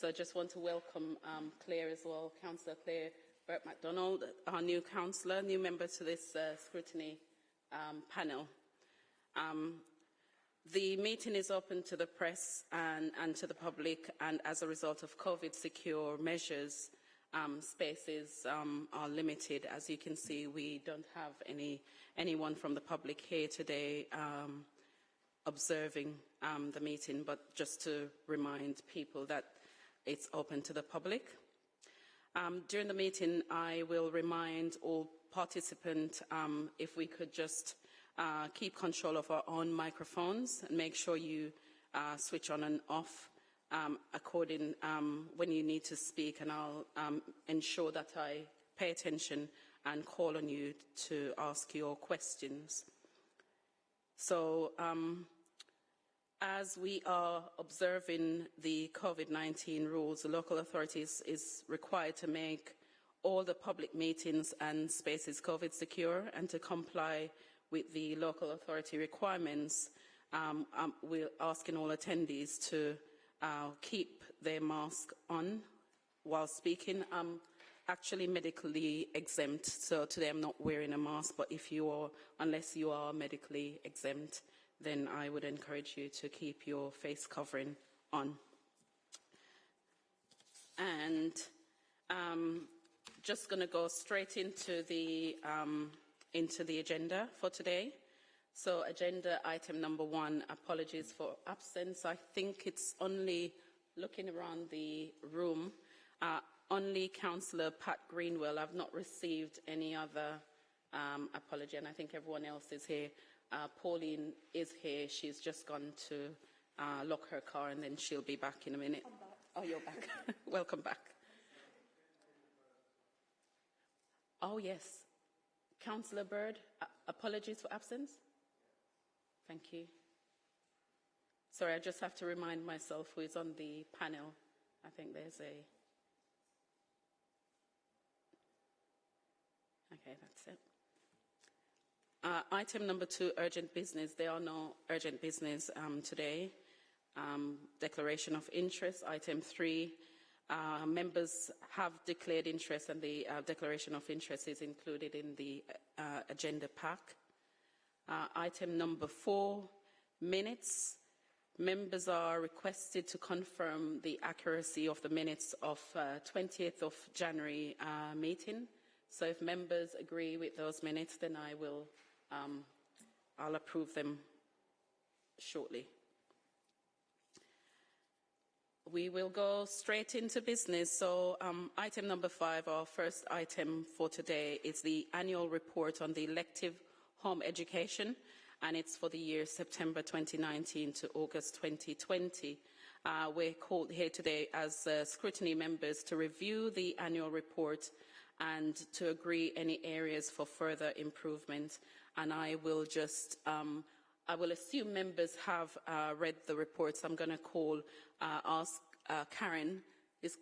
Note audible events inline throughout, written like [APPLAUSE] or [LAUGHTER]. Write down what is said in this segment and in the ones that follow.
So I just want to welcome um, Claire as well, Councillor Claire Burt MacDonald, our new councillor, new member to this uh, scrutiny um, panel. Um, the meeting is open to the press and, and, to the public, and as a result of COVID secure measures, um, spaces um, are limited. As you can see, we don't have any anyone from the public here today um, observing um, the meeting, but just to remind people that it's open to the public. Um, during the meeting, I will remind all participants um, if we could just uh, keep control of our own microphones and make sure you uh, switch on and off um, according um, when you need to speak and I'll um, ensure that I pay attention and call on you to ask your questions. So um, as we are observing the COVID-19 rules, the local authorities is required to make all the public meetings and spaces COVID secure and to comply with the local authority requirements. Um, um, we're asking all attendees to uh, keep their mask on while speaking. I'm actually medically exempt, so today I'm not wearing a mask, but if you are, unless you are medically exempt, then I would encourage you to keep your face covering on. And um, just going to go straight into the, um, into the agenda for today. So agenda item number one, apologies for absence. I think it's only looking around the room, uh, only Councillor Pat Greenwell. I've not received any other um, apology, and I think everyone else is here. Uh, Pauline is here. She's just gone to uh, lock her car, and then she'll be back in a minute. Oh, you're back. [LAUGHS] Welcome back. Oh, yes. Councillor Bird, uh, apologies for absence. Thank you. Sorry, I just have to remind myself who is on the panel. I think there's a... Okay, that's it. Uh, item number two, urgent business. There are no urgent business um, today. Um, declaration of interest. Item three, uh, members have declared interest and the uh, declaration of interest is included in the uh, agenda pack. Uh, item number four, minutes. Members are requested to confirm the accuracy of the minutes of uh, 20th of January uh, meeting. So if members agree with those minutes, then I will, um, I'll approve them shortly. We will go straight into business. So um, item number five, our first item for today, is the annual report on the elective home education, and it's for the year September 2019 to August 2020. Uh, we're called here today as uh, scrutiny members to review the annual report and to agree any areas for further improvement. And I will just, um, I will assume members have uh, read the reports. I'm going to call, uh, ask uh, Karen, is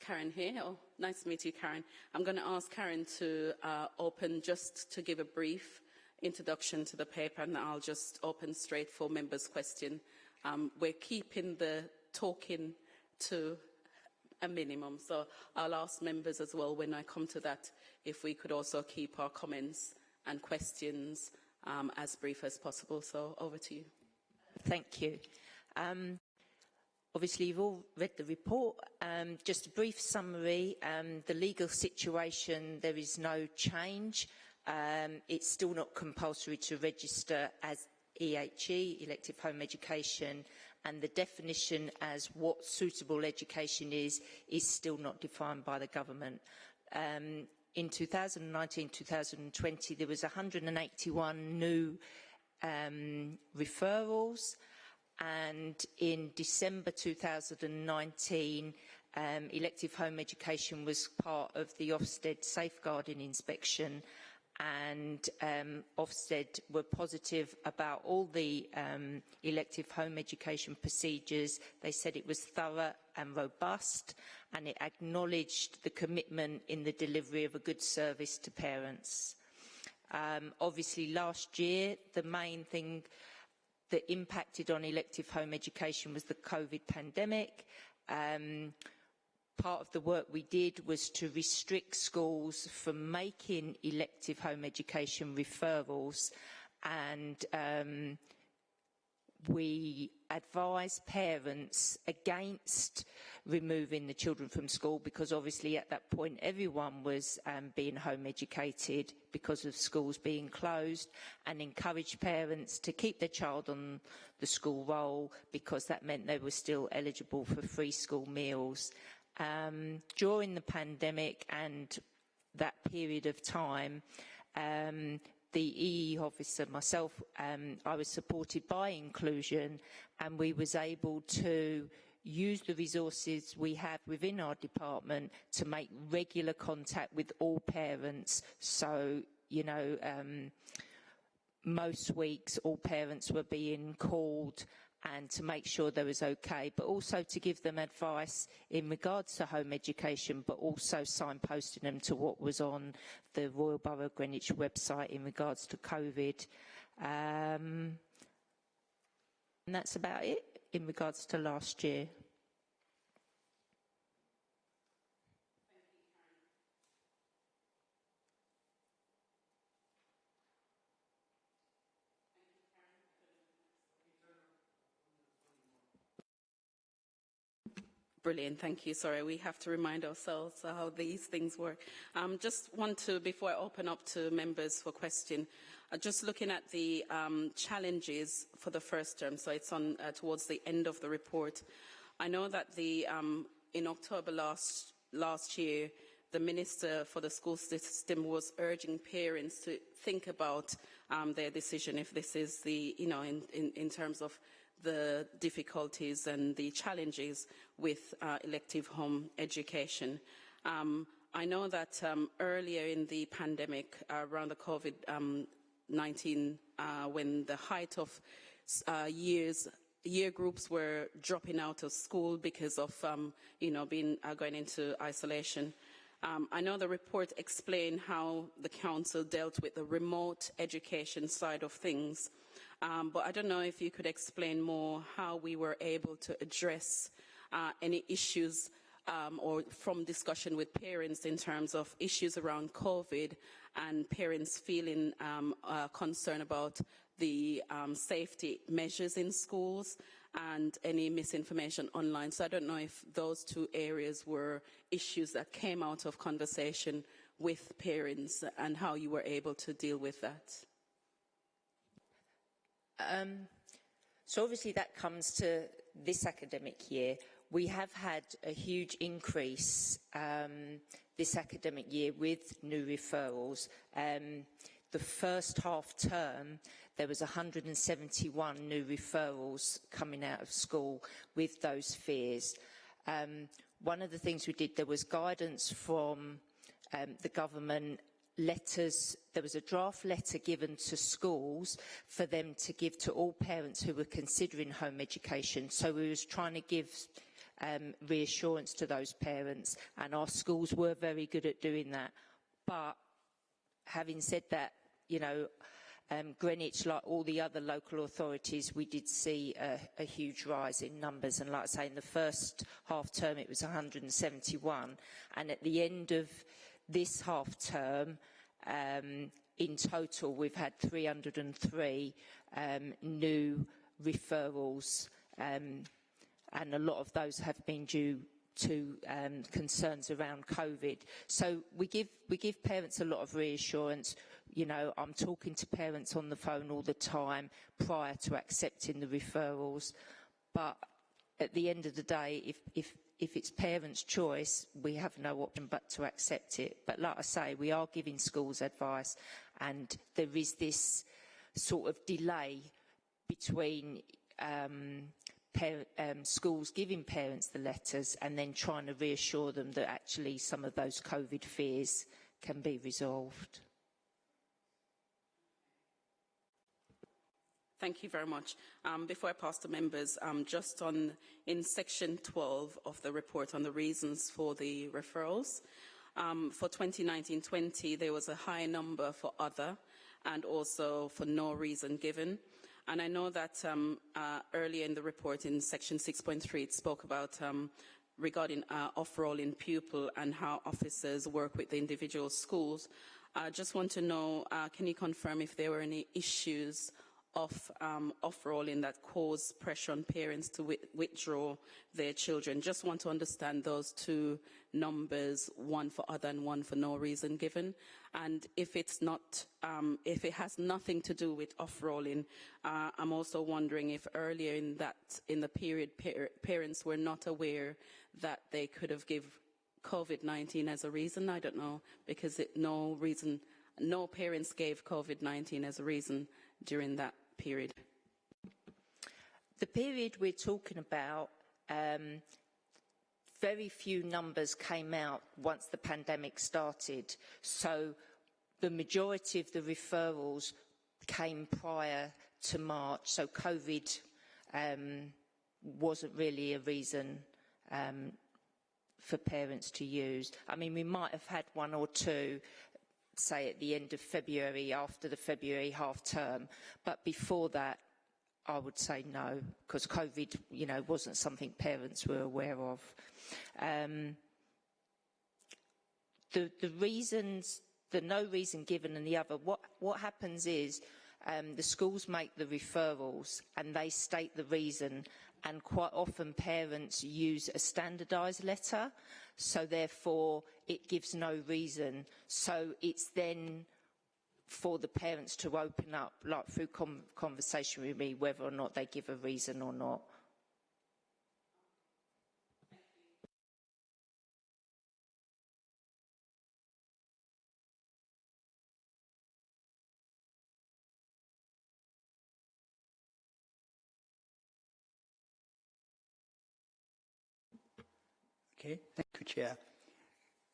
Karen here? Oh, nice to meet you, Karen. I'm going to ask Karen to uh, open just to give a brief introduction to the paper and I'll just open straight for members' question. Um, we're keeping the talking to a minimum, so I'll ask members as well when I come to that if we could also keep our comments and questions um, as brief as possible. So over to you. Thank you. Um, Obviously, you've all read the report. Um, just a brief summary. Um, the legal situation, there is no change. Um, it's still not compulsory to register as EHE, elective home education, and the definition as what suitable education is, is still not defined by the government. Um, in 2019-2020, there was 181 new um, referrals, and in December 2019, um, elective home education was part of the Ofsted safeguarding inspection and um, Ofsted were positive about all the um, elective home education procedures. They said it was thorough and robust and it acknowledged the commitment in the delivery of a good service to parents. Um, obviously last year the main thing that impacted on elective home education was the COVID pandemic Um, part of the work we did was to restrict schools from making elective home education referrals and um, we advise parents against removing the children from school because obviously at that point everyone was um, being home educated because of schools being closed and encourage parents to keep their child on the school roll because that meant they were still eligible for free school meals. Um, during the pandemic and that period of time, um, the EE officer, myself, um, I was supported by inclusion and we was able to use the resources we have within our department to make regular contact with all parents. So, you know, um, most weeks all parents were being called and to make sure they was okay, but also to give them advice in regards to home education, but also signposting them to what was on the Royal Borough of Greenwich website in regards to COVID. Um, and that's about it in regards to last year. Brilliant, thank you. Sorry, we have to remind ourselves how these things work. Um, just want to, before I open up to members for question, uh, just looking at the um, challenges for the first term, so it's on uh, towards the end of the report. I know that the, um, in October last, last year, the Minister for the School System was urging parents to think about um, their decision if this is the, you know, in, in, in terms of the difficulties and the challenges with uh, elective home education. Um, I know that um, earlier in the pandemic, uh, around the COVID-19, uh, when the height of uh, years year groups were dropping out of school because of, um, you know, being uh, going into isolation. Um, I know the report explained how the council dealt with the remote education side of things. Um, but I don't know if you could explain more how we were able to address uh, any issues um, or from discussion with parents in terms of issues around COVID and parents feeling um, uh, concerned about the um, safety measures in schools and any misinformation online. So I don't know if those two areas were issues that came out of conversation with parents and how you were able to deal with that. Um, so obviously that comes to this academic year. We have had a huge increase um, this academic year with new referrals. Um, the first half term, there was 171 new referrals coming out of school with those fears. Um, one of the things we did, there was guidance from um, the government letters, there was a draft letter given to schools for them to give to all parents who were considering home education. So we was trying to give um, reassurance to those parents and our schools were very good at doing that. But having said that, you know, um, Greenwich, like all the other local authorities, we did see a, a, huge rise in numbers. And like I say, in the first half term, it was 171. And at the end of this half term, um, in total, we've had 303 um, new referrals, um, and a lot of those have been due to um, concerns around COVID. So we give, we give parents a lot of reassurance. You know, I'm talking to parents on the phone all the time prior to accepting the referrals. But at the end of the day, if, if if it's parents' choice, we have no option but to accept it. But like I say, we are giving schools advice and there is this sort of delay between um, um, schools giving parents the letters and then trying to reassure them that actually some of those COVID fears can be resolved. Thank you very much. Um, before I pass to members, um, just on in section 12 of the report on the reasons for the referrals, um, for 2019-20 there was a high number for other and also for no reason given. And I know that um, uh, earlier in the report in section 6.3 it spoke about um, regarding uh, off-rolling pupil and how officers work with the individual schools. I just want to know, uh, can you confirm if there were any issues of um, off-rolling that cause pressure on parents to wi withdraw their children? Just want to understand those two numbers, one for other and one for no reason given. And if it's not, um, if it has nothing to do with off-rolling, uh, I'm also wondering if earlier in that, in the period, par parents were not aware that they could have given COVID-19 as a reason. I don't know, because it, no reason, no parents gave COVID-19 as a reason during that period. The period we're talking about, um, very few numbers came out once the pandemic started. So the majority of the referrals came prior to March. So COVID um, wasn't really a reason um, for parents to use. I mean, we might have had one or two say at the end of February after the February half term. But before that, I would say no, because COVID, you know, wasn't something parents were aware of. Um, the, the reasons, the no reason given and the other, what, what happens is um, the schools make the referrals and they state the reason and quite often parents use a standardised letter so therefore it gives no reason. So it's then for the parents to open up like through conversation with me whether or not they give a reason or not Okay, thank you, Chair.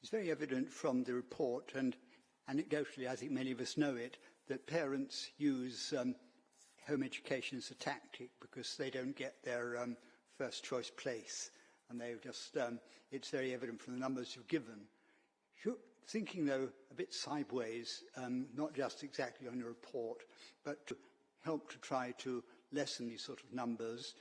It's very evident from the report, and anecdotally, I think many of us know it, that parents use um, home education as a tactic because they don't get their um, first choice place. And they just, um, it's very evident from the numbers you've given. Thinking, though, a bit sideways, um, not just exactly on your report, but to help to try to lessen these sort of numbers,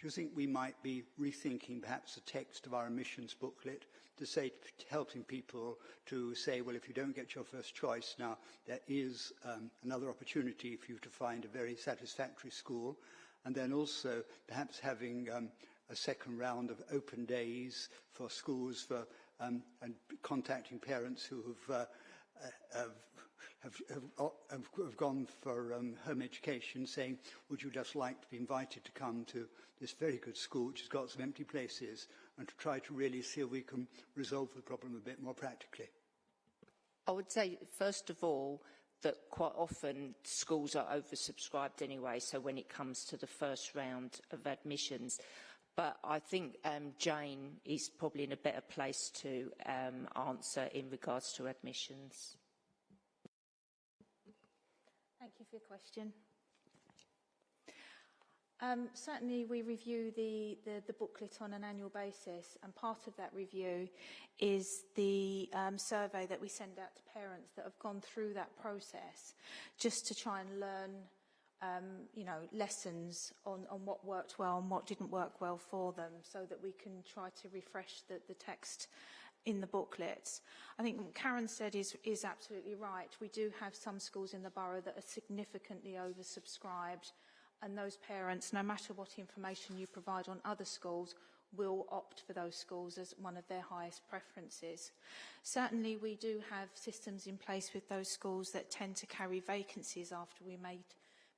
do you think we might be rethinking perhaps the text of our admissions booklet to say, helping people to say, well, if you don't get your first choice, now there is um, another opportunity for you to find a very satisfactory school. And then also perhaps having um, a second round of open days for schools for um, and contacting parents who have, uh, uh, have have, have, have, have gone for um, home education saying, would you just like to be invited to come to this very good school which has got some empty places and to try to really see if we can resolve the problem a bit more practically? I would say, first of all, that quite often schools are oversubscribed anyway, so when it comes to the first round of admissions. But I think um, Jane is probably in a better place to um, answer in regards to admissions. Thank you for your question. Um, certainly we review the, the, the, booklet on an annual basis and part of that review is the um, survey that we send out to parents that have gone through that process just to try and learn um, you know, lessons on, on what worked well and what didn't work well for them so that we can try to refresh the, the text in the booklets. I think what Karen said is, is absolutely right. We do have some schools in the borough that are significantly oversubscribed and those parents, no matter what information you provide on other schools, will opt for those schools as one of their highest preferences. Certainly we do have systems in place with those schools that tend to carry vacancies after we made,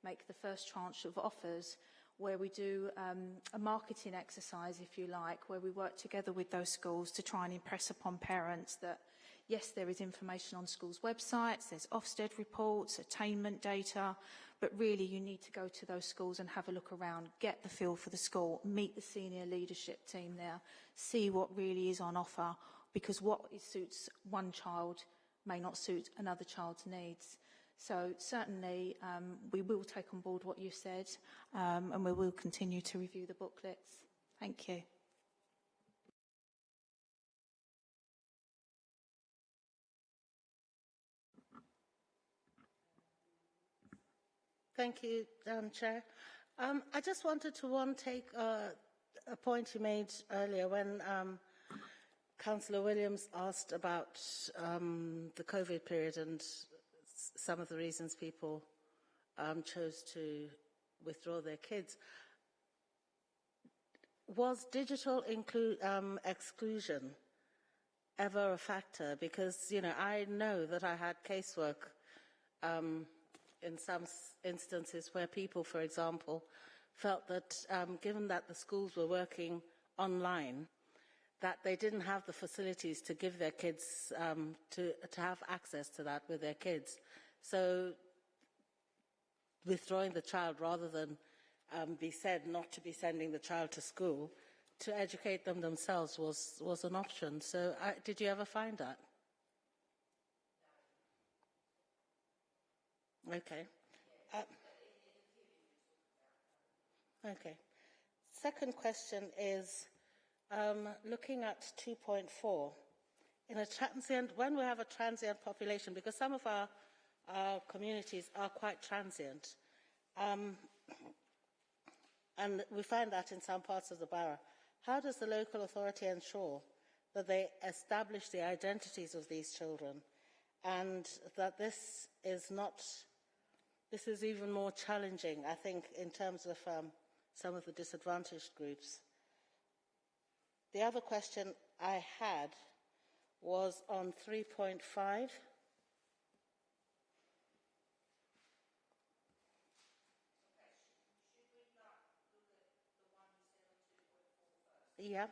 make the first tranche of offers where we do um, a marketing exercise, if you like, where we work together with those schools to try and impress upon parents that, yes, there is information on schools' websites, there's Ofsted reports, attainment data, but really you need to go to those schools and have a look around, get the feel for the school, meet the senior leadership team there, see what really is on offer, because what suits one child may not suit another child's needs. So certainly um, we will take on board what you said um, and we will continue to review the booklets. Thank you. Thank you, um, Chair. Um, I just wanted to one take uh, a point you made earlier when um, Councillor Williams asked about um, the COVID period and some of the reasons people um, chose to withdraw their kids. Was digital um, exclusion ever a factor? Because, you know, I know that I had casework um, in some instances where people, for example, felt that um, given that the schools were working online, that they didn't have the facilities to give their kids, um, to, to have access to that with their kids. So withdrawing the child rather than um, be said not to be sending the child to school, to educate them themselves was, was an option. So I, did you ever find that? Okay. Uh, okay. Second question is um, looking at 2.4. In a transient, when we have a transient population, because some of our, our communities are quite transient, um, and we find that in some parts of the borough, how does the local authority ensure that they establish the identities of these children and that this is not, this is even more challenging, I think, in terms of um, some of the disadvantaged groups? The other question I had was on 3.5. Yeah.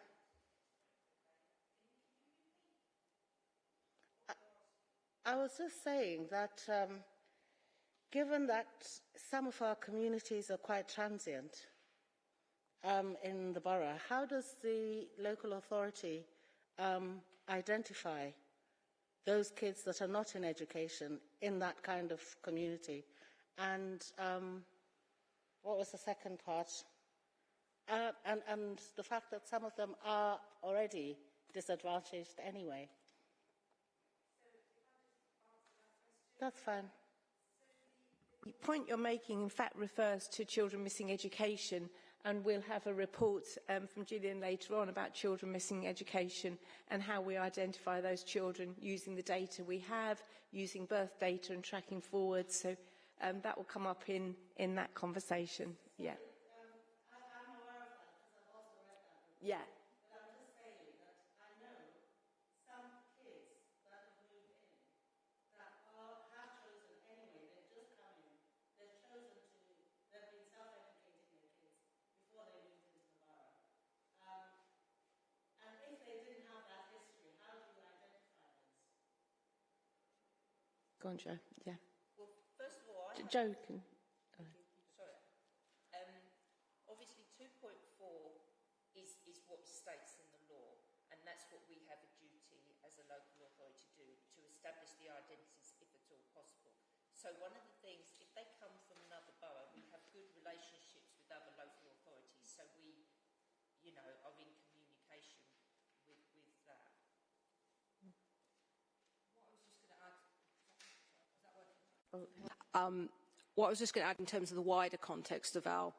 I, I was just saying that um, given that some of our communities are quite transient um, in the borough, how does the local authority um, identify those kids that are not in education in that kind of community? And um, what was the second part? Uh, and, and the fact that some of them are already disadvantaged anyway. That's fine. The point you're making, in fact, refers to children missing education, and we'll have a report um, from Gillian later on about children missing education and how we identify those children using the data we have, using birth data and tracking forward. So um, that will come up in, in that conversation. Yeah. Yeah. Go on, Joe. Yeah. Well, first of all, I Joe can. Sorry. Um, obviously, 2.4 is, is what states in the law, and that's what we have a duty as a local authority to do, to establish the identities if at all possible. So one of the things, if they come from another borough, we have good relationships with other local authorities, so we, you know, are in communication with, with that. Um, what I was just going to add in terms of the wider context of our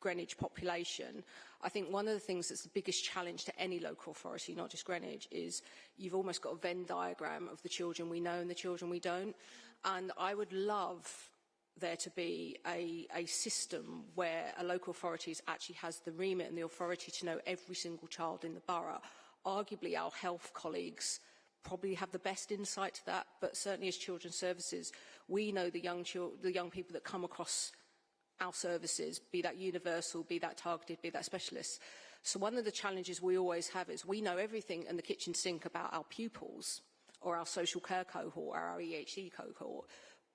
Greenwich population, I think one of the things that's the biggest challenge to any local authority, not just Greenwich, is you've almost got a Venn diagram of the children we know and the children we don't. And I would love there to be a, a system where a local authority actually has the remit and the authority to know every single child in the borough. Arguably, our health colleagues probably have the best insight to that, but certainly as children's services, we know the young, the young people that come across our services, be that universal, be that targeted, be that specialist. So one of the challenges we always have is we know everything in the kitchen sink about our pupils or our social care cohort or our EHE cohort.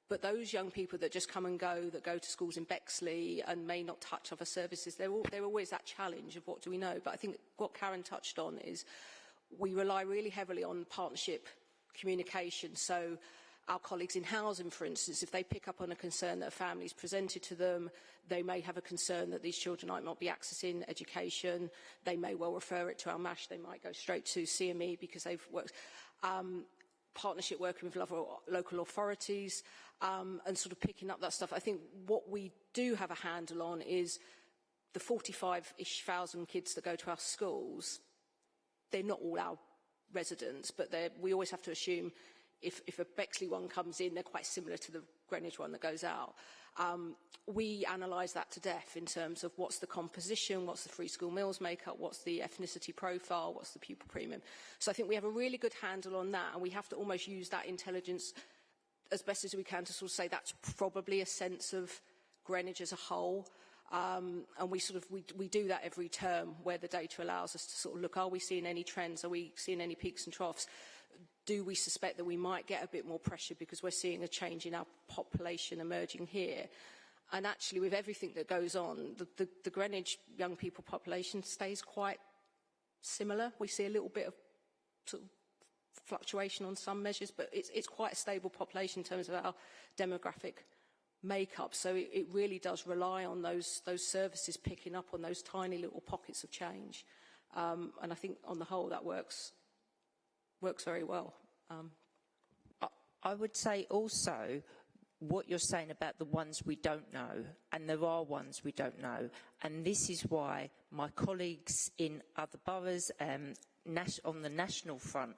But those young people that just come and go, that go to schools in Bexley and may not touch other services, they're, all, they're always that challenge of what do we know. But I think what Karen touched on is we rely really heavily on partnership communication. So our colleagues in housing, for instance, if they pick up on a concern that a family is presented to them, they may have a concern that these children might not be accessing education. They may well refer it to our MASH. They might go straight to CME because they've worked. Um, partnership working with local, authorities um, and sort of picking up that stuff. I think what we do have a handle on is the 45-ish thousand kids that go to our schools, they're not all our residents, but we always have to assume if, if a Bexley one comes in, they're quite similar to the Greenwich one that goes out. Um, we analyse that to death in terms of what's the composition, what's the free school meals makeup, what's the ethnicity profile, what's the pupil premium. So I think we have a really good handle on that and we have to almost use that intelligence as best as we can to sort of say that's probably a sense of Greenwich as a whole. Um, and we sort of we, we do that every term where the data allows us to sort of look, are we seeing any trends? Are we seeing any peaks and troughs? Do we suspect that we might get a bit more pressure because we're seeing a change in our population emerging here? And actually, with everything that goes on, the, the, the Greenwich young people population stays quite similar. We see a little bit of sort of fluctuation on some measures, but it's, it's quite a stable population in terms of our demographic makeup. So it, it really does rely on those, those services picking up on those tiny little pockets of change. Um, and I think on the whole that works works very well. Um, I, would say also what you're saying about the ones we don't know, and there are ones we don't know, and this is why my colleagues in other boroughs um, on the national front,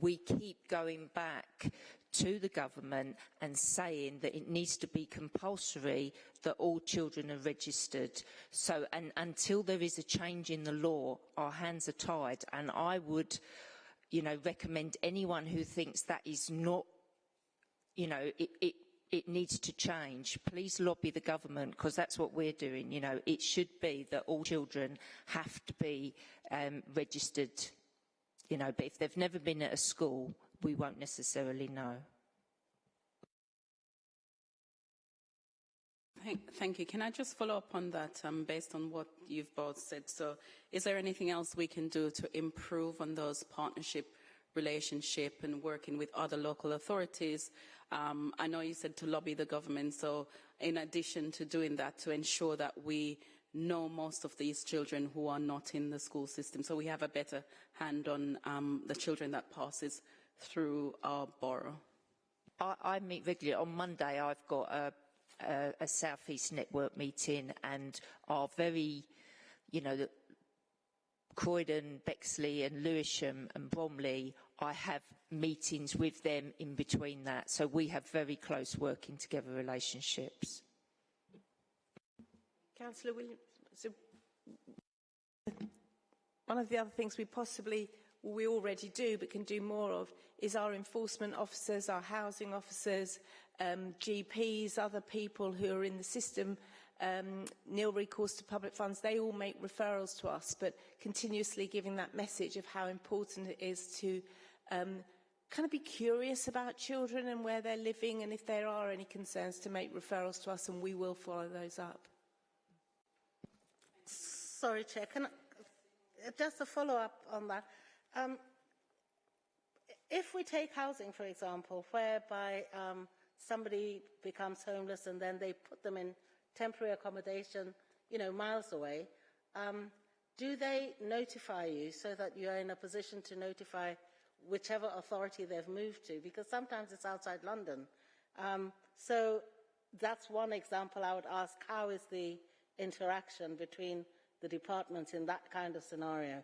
we keep going back to the government and saying that it needs to be compulsory that all children are registered. So, and until there is a change in the law, our hands are tied, and I would you know, recommend anyone who thinks that is not, you know, it, it, it needs to change. Please lobby the government because that's what we're doing. You know, it should be that all children have to be um, registered, you know, but if they've never been at a school, we won't necessarily know. Thank, you. Can I just follow up on that um, based on what you've both said? So is there anything else we can do to improve on those partnership relationship and working with other local authorities? Um, I know you said to lobby the government. So in addition to doing that, to ensure that we know most of these children who are not in the school system. So we have a better hand on um, the children that passes through our borough. I, I meet regularly. On Monday, I've got a a, a Southeast Network meeting and are very, you know, Croydon, Bexley and Lewisham and Bromley, I have meetings with them in between that. So we have very close working together relationships. Councillor Williams, so one of the other things we possibly, we already do but can do more of, is our enforcement officers, our housing officers, um, GPs, other people who are in the system, um, nil recourse to public funds, they all make referrals to us, but continuously giving that message of how important it is to um, kind of be curious about children and where they're living and if there are any concerns to make referrals to us and we will follow those up. Sorry, Chair, can I, just a follow-up on that. Um, if we take housing, for example, whereby um, somebody becomes homeless and then they put them in temporary accommodation, you know, miles away, um, do they notify you so that you're in a position to notify whichever authority they've moved to? Because sometimes it's outside London. Um, so that's one example I would ask, how is the interaction between the departments in that kind of scenario?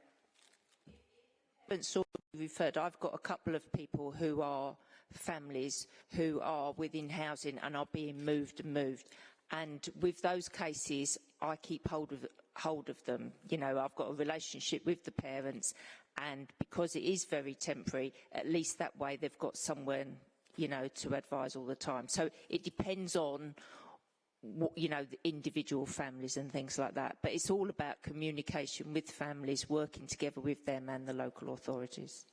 Referred, I've got a couple of people who are families who are within housing and are being moved and moved. And with those cases, I keep hold of, hold of them. You know, I've got a relationship with the parents and because it is very temporary, at least that way they've got someone, you know, to advise all the time. So it depends on, you know, individual families and things like that. But it's all about communication with families, working together with them and the local authorities.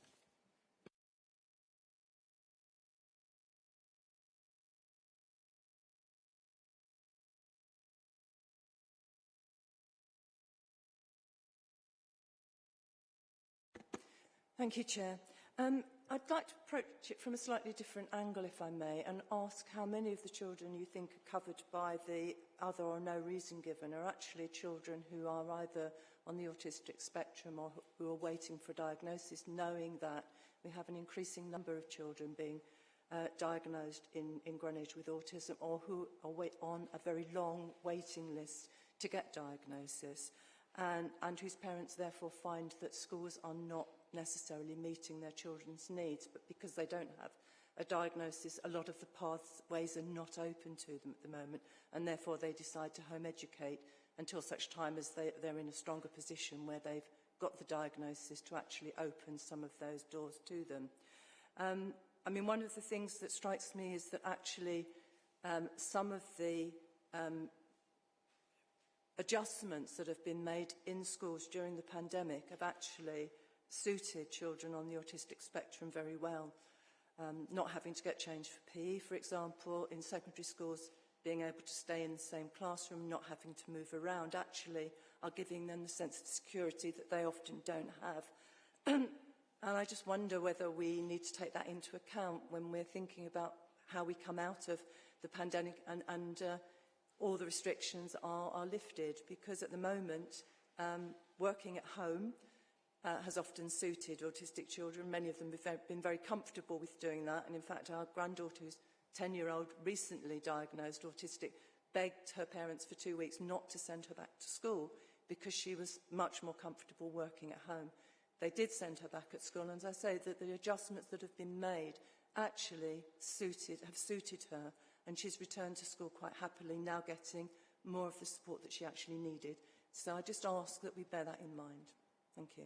Thank you, Chair. Um, I'd like to approach it from a slightly different angle, if I may, and ask how many of the children you think are covered by the other or no reason given are actually children who are either on the autistic spectrum or who are waiting for diagnosis, knowing that we have an increasing number of children being uh, diagnosed in, in Greenwich with autism or who are on a very long waiting list to get diagnosis and, and whose parents therefore find that schools are not necessarily meeting their children's needs, but because they don't have a diagnosis, a lot of the pathways are not open to them at the moment, and therefore they decide to home educate until such time as they, they're in a stronger position where they've got the diagnosis to actually open some of those doors to them. Um, I mean, one of the things that strikes me is that actually um, some of the um, adjustments that have been made in schools during the pandemic have actually suited children on the autistic spectrum very well. Um, not having to get changed for PE, for example, in secondary schools, being able to stay in the same classroom, not having to move around, actually are giving them the sense of security that they often don't have. [CLEARS THROAT] and I just wonder whether we need to take that into account when we're thinking about how we come out of the pandemic and, and uh, all the restrictions are, are lifted. Because at the moment, um, working at home, uh, has often suited autistic children. Many of them have been very comfortable with doing that. And in fact, our granddaughter, who's 10-year-old, recently diagnosed autistic, begged her parents for two weeks not to send her back to school because she was much more comfortable working at home. They did send her back at school, and as I say, that the adjustments that have been made actually suited, have suited her, and she's returned to school quite happily, now getting more of the support that she actually needed. So I just ask that we bear that in mind. Thank you.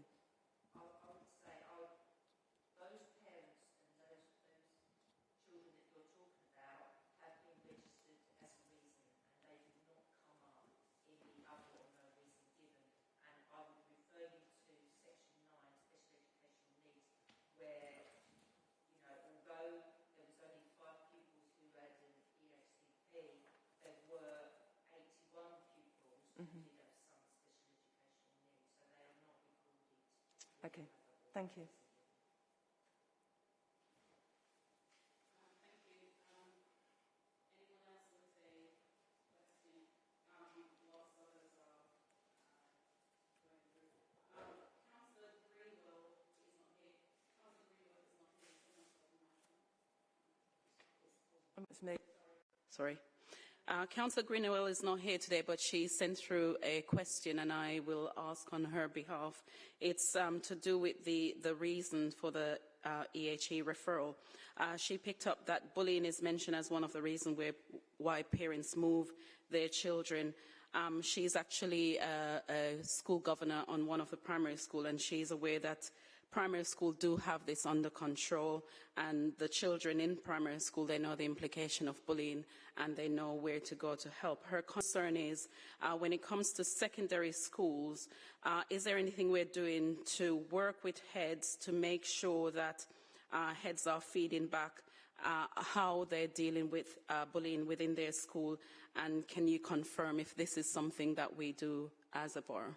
Okay, thank you. On. It's me. Sorry. Uh, Councillor Greenwell is not here today, but she sent through a question and I will ask on her behalf. It's um, to do with the, the reason for the uh, EHE referral. Uh, she picked up that bullying is mentioned as one of the reasons why parents move their children. Um, she's actually a, a school governor on one of the primary school and she's aware that primary school do have this under control and the children in primary school, they know the implication of bullying and they know where to go to help. Her concern is uh, when it comes to secondary schools, uh, is there anything we're doing to work with heads to make sure that uh, heads are feeding back uh, how they're dealing with uh, bullying within their school and can you confirm if this is something that we do as a borough?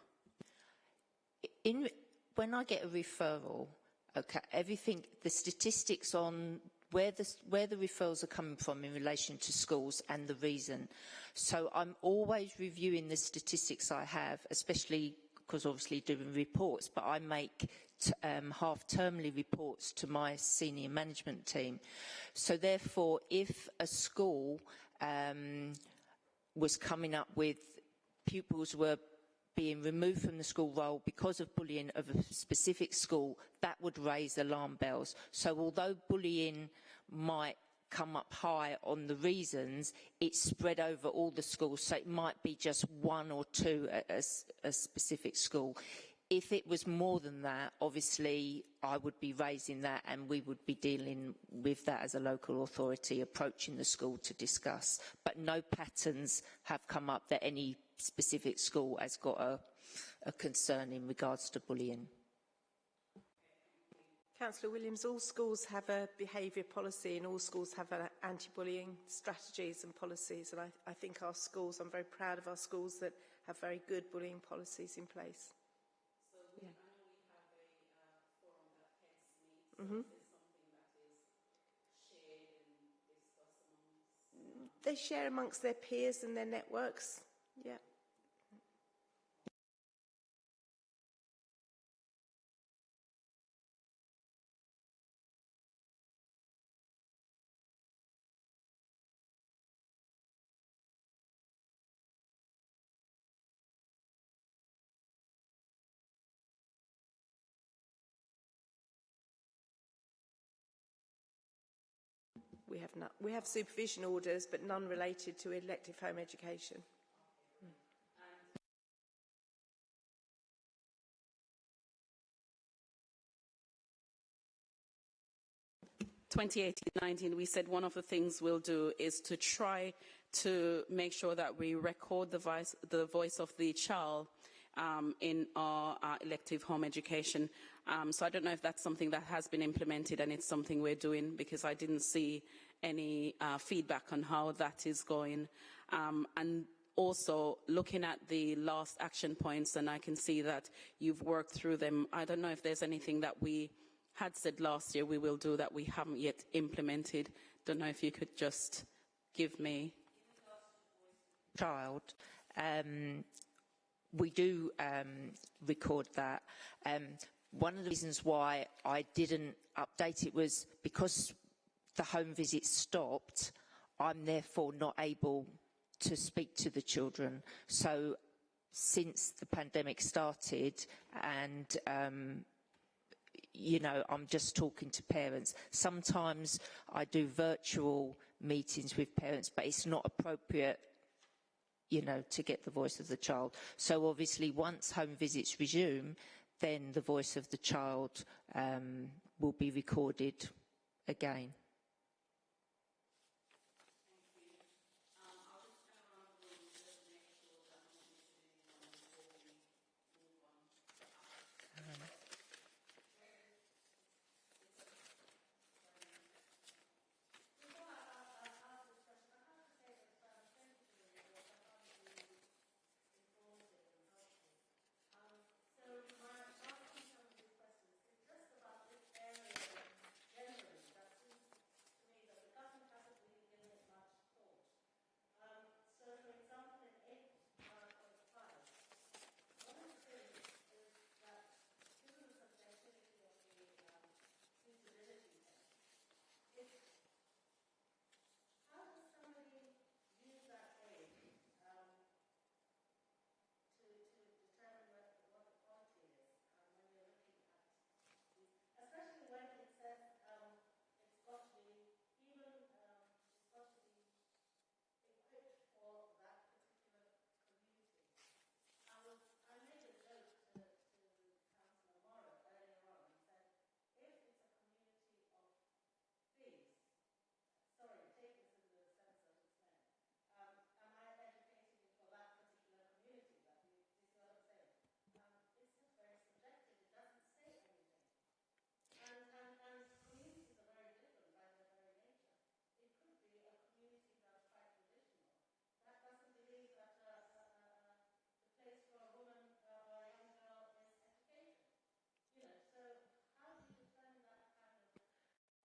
In, when I get a referral, okay, everything, the statistics on where the, where the referrals are coming from in relation to schools and the reason. So I'm always reviewing the statistics I have, especially because obviously doing reports, but I make um, half-termly reports to my senior management team. So therefore, if a school um, was coming up with pupils were being removed from the school roll because of bullying of a specific school, that would raise alarm bells. So although bullying might come up high on the reasons, it's spread over all the schools, so it might be just one or two at a, a specific school. If it was more than that, obviously I would be raising that and we would be dealing with that as a local authority, approaching the school to discuss. But no patterns have come up that any specific school has got a, a concern in regards to bullying. Councillor Williams, all schools have a behaviour policy and all schools have anti-bullying strategies and policies and I, I think our schools, I'm very proud of our schools that have very good bullying policies in place. So we, yeah. I know we have a uh, forum that heads meet. So mm -hmm. They share amongst their peers and their networks. Yeah. We have, not, we have supervision orders, but none related to elective home education. 2018-19, we said one of the things we'll do is to try to make sure that we record the voice, the voice of the child um, in our, our, elective home education. Um, so I don't know if that's something that has been implemented and it's something we're doing because I didn't see any uh, feedback on how that is going. Um, and also looking at the last action points and I can see that you've worked through them. I don't know if there's anything that we had said last year we will do that we haven't yet implemented. Don't know if you could just give me. Child, um, we do um, record that. Um, one of the reasons why I didn't update it was because the home visit stopped, I'm therefore not able to speak to the children. So since the pandemic started and um, you know, I'm just talking to parents. Sometimes I do virtual meetings with parents, but it's not appropriate, you know, to get the voice of the child. So obviously once home visits resume, then the voice of the child um, will be recorded again.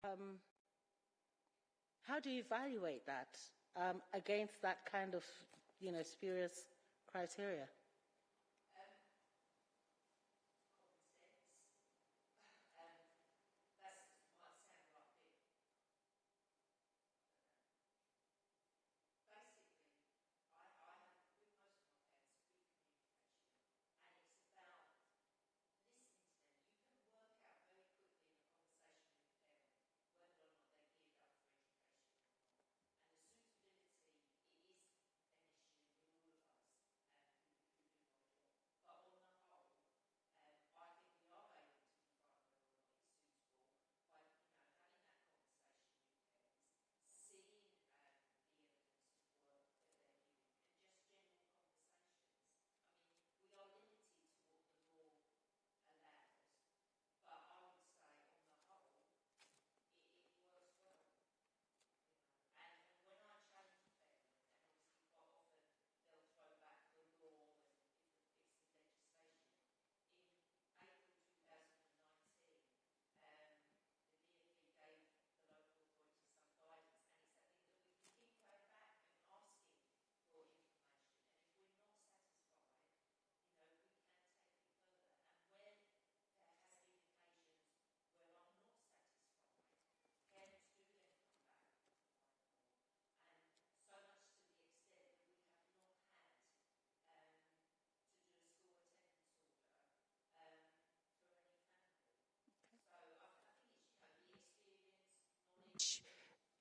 Um, how do you evaluate that um, against that kind of, you know, spurious criteria?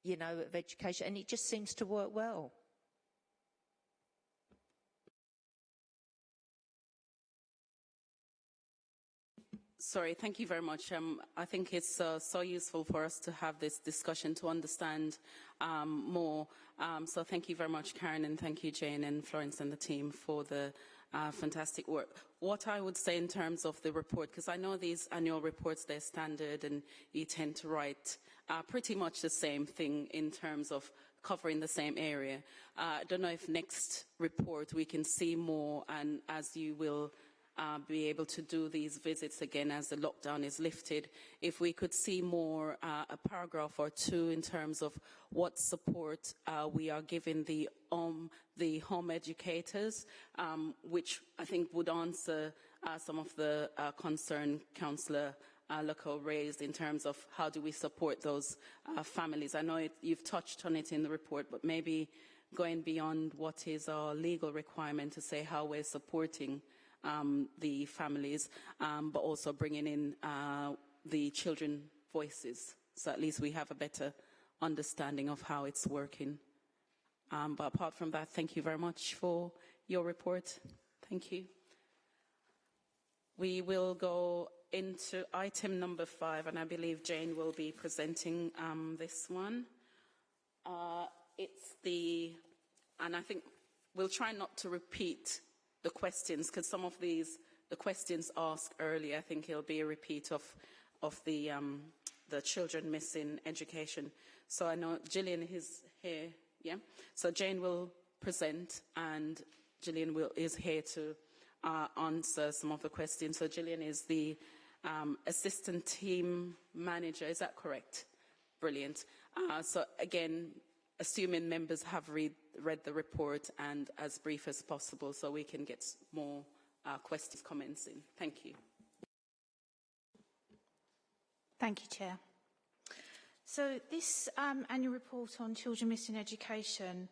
You know, of education, and it just seems to work well. Sorry, thank you very much. Um, I think it's uh, so useful for us to have this discussion to understand um, more. Um, so thank you very much, Karen, and thank you, Jane and Florence and the team for the uh, fantastic work. What I would say in terms of the report, because I know these annual reports, they're standard and you tend to write uh, pretty much the same thing in terms of covering the same area. Uh, I don't know if next report we can see more and as you will uh, be able to do these visits again as the lockdown is lifted. If we could see more, uh, a paragraph or two in terms of what support uh, we are giving the, um, the home educators, um, which I think would answer uh, some of the uh, concern Councillor uh, raised in terms of how do we support those uh, families. I know it, you've touched on it in the report, but maybe going beyond what is our legal requirement to say how we're supporting the families, um, but also bringing in uh, the children voices. So at least we have a better understanding of how it's working. Um, but apart from that, thank you very much for your report. Thank you. We will go into item number five, and I believe Jane will be presenting um, this one. Uh, it's the, and I think we'll try not to repeat the questions, because some of these, the questions asked earlier, I think it'll be a repeat of, of the, um, the children missing education. So I know Gillian is here, yeah? So Jane will present and Gillian will, is here to uh, answer some of the questions. So Gillian is the um, assistant team manager, is that correct? Brilliant. Uh, so again, assuming members have read, read the report and as brief as possible so we can get more uh, questions, comments in. Thank you. Thank you, Chair. So this um, annual report on children missing education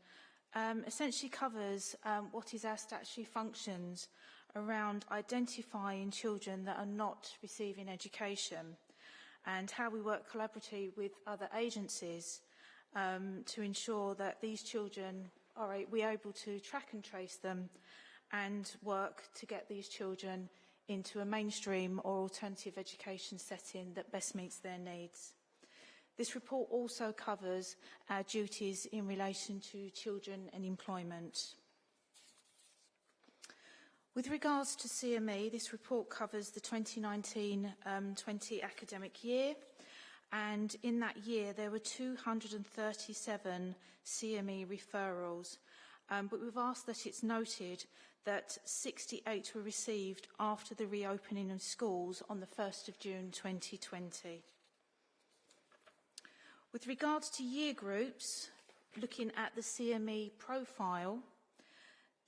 um, essentially covers um, what is our statutory functions around identifying children that are not receiving education and how we work collaboratively with other agencies um, to ensure that these children are we able to track and trace them and work to get these children into a mainstream or alternative education setting that best meets their needs. This report also covers our duties in relation to children and employment. With regards to CME, this report covers the 2019-20 um, academic year and in that year there were 237 CME referrals. Um, but we've asked that it's noted that 68 were received after the reopening of schools on the 1st of June 2020. With regards to year groups, looking at the CME profile,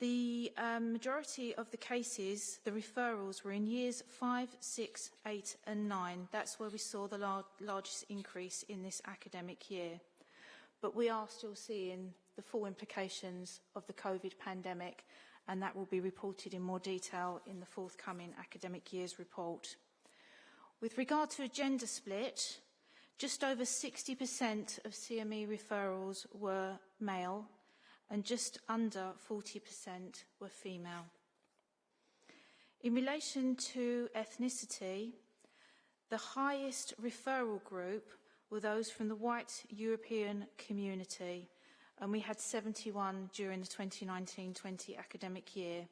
the um, majority of the cases, the referrals, were in years 5, 6, 8 and 9. That's where we saw the lar largest increase in this academic year. But we are still seeing the full implications of the COVID pandemic and that will be reported in more detail in the forthcoming academic year's report. With regard to a gender split, just over 60% of CME referrals were male and just under 40% were female. In relation to ethnicity, the highest referral group were those from the white European community, and we had 71 during the 2019-20 academic year.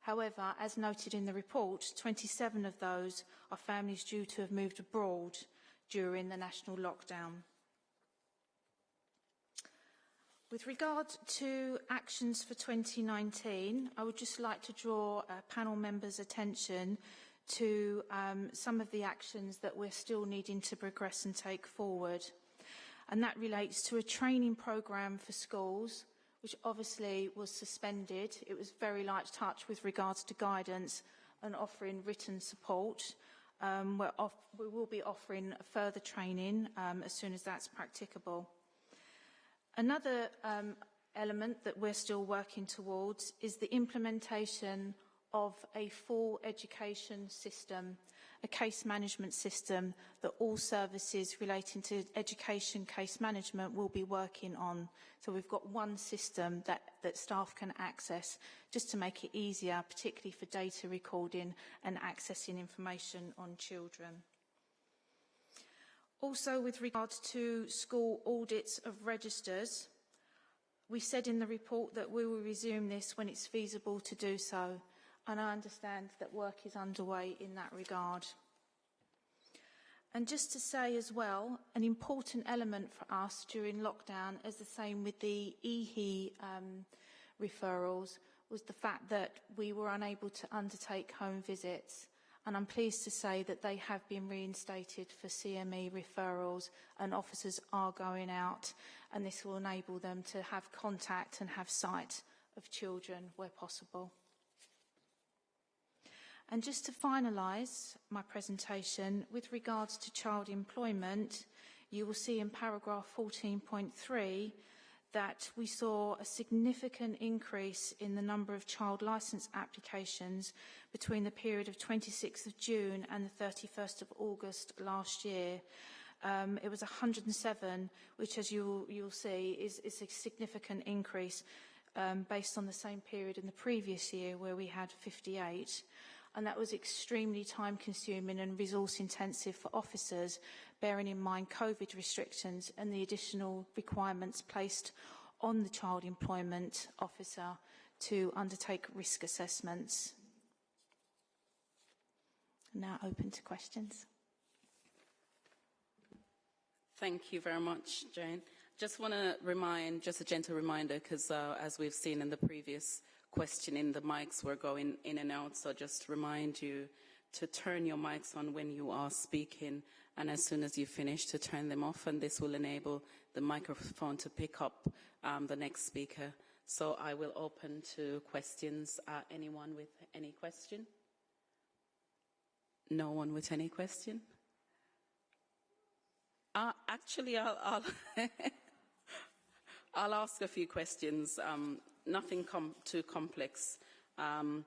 However, as noted in the report, 27 of those are families due to have moved abroad during the national lockdown. With regard to actions for 2019, I would just like to draw uh, panel members' attention to um, some of the actions that we're still needing to progress and take forward. And that relates to a training programme for schools, which obviously was suspended. It was very light touch with regards to guidance and offering written support. Um, off we will be offering further training um, as soon as that's practicable. Another um, element that we're still working towards is the implementation of a full education system. a case management system that all services relating to education case management will be working on. So we've got one system that, that staff can access just to make it easier, particularly for data recording and accessing information on children. Also, with regard to school audits of registers, we said in the report that we will resume this when it's feasible to do so and I understand that work is underway in that regard. And just to say as well, an important element for us during lockdown, as the same with the EHE um, referrals, was the fact that we were unable to undertake home visits. And I'm pleased to say that they have been reinstated for CME referrals and officers are going out and this will enable them to have contact and have sight of children where possible. And just to finalise my presentation, with regards to child employment, you will see in paragraph 14.3 that we saw a significant increase in the number of child licence applications between the period of 26th of June and the 31st of August last year. Um, it was 107, which as you'll, you'll see is, is a significant increase um, based on the same period in the previous year where we had 58 and that was extremely time consuming and resource intensive for officers, bearing in mind COVID restrictions and the additional requirements placed on the child employment officer to undertake risk assessments. Now open to questions. Thank you very much, Jane. Just want to remind, just a gentle reminder, because uh, as we've seen in the previous questioning, the mics were going in and out, so just remind you to turn your mics on when you are speaking, and as soon as you finish, to turn them off, and this will enable the microphone to pick up um, the next speaker. So I will open to questions. Uh, anyone with any question? No one with any question? Uh, actually, I'll, I'll, [LAUGHS] I'll, ask a few questions. Um, nothing com too complex. Um,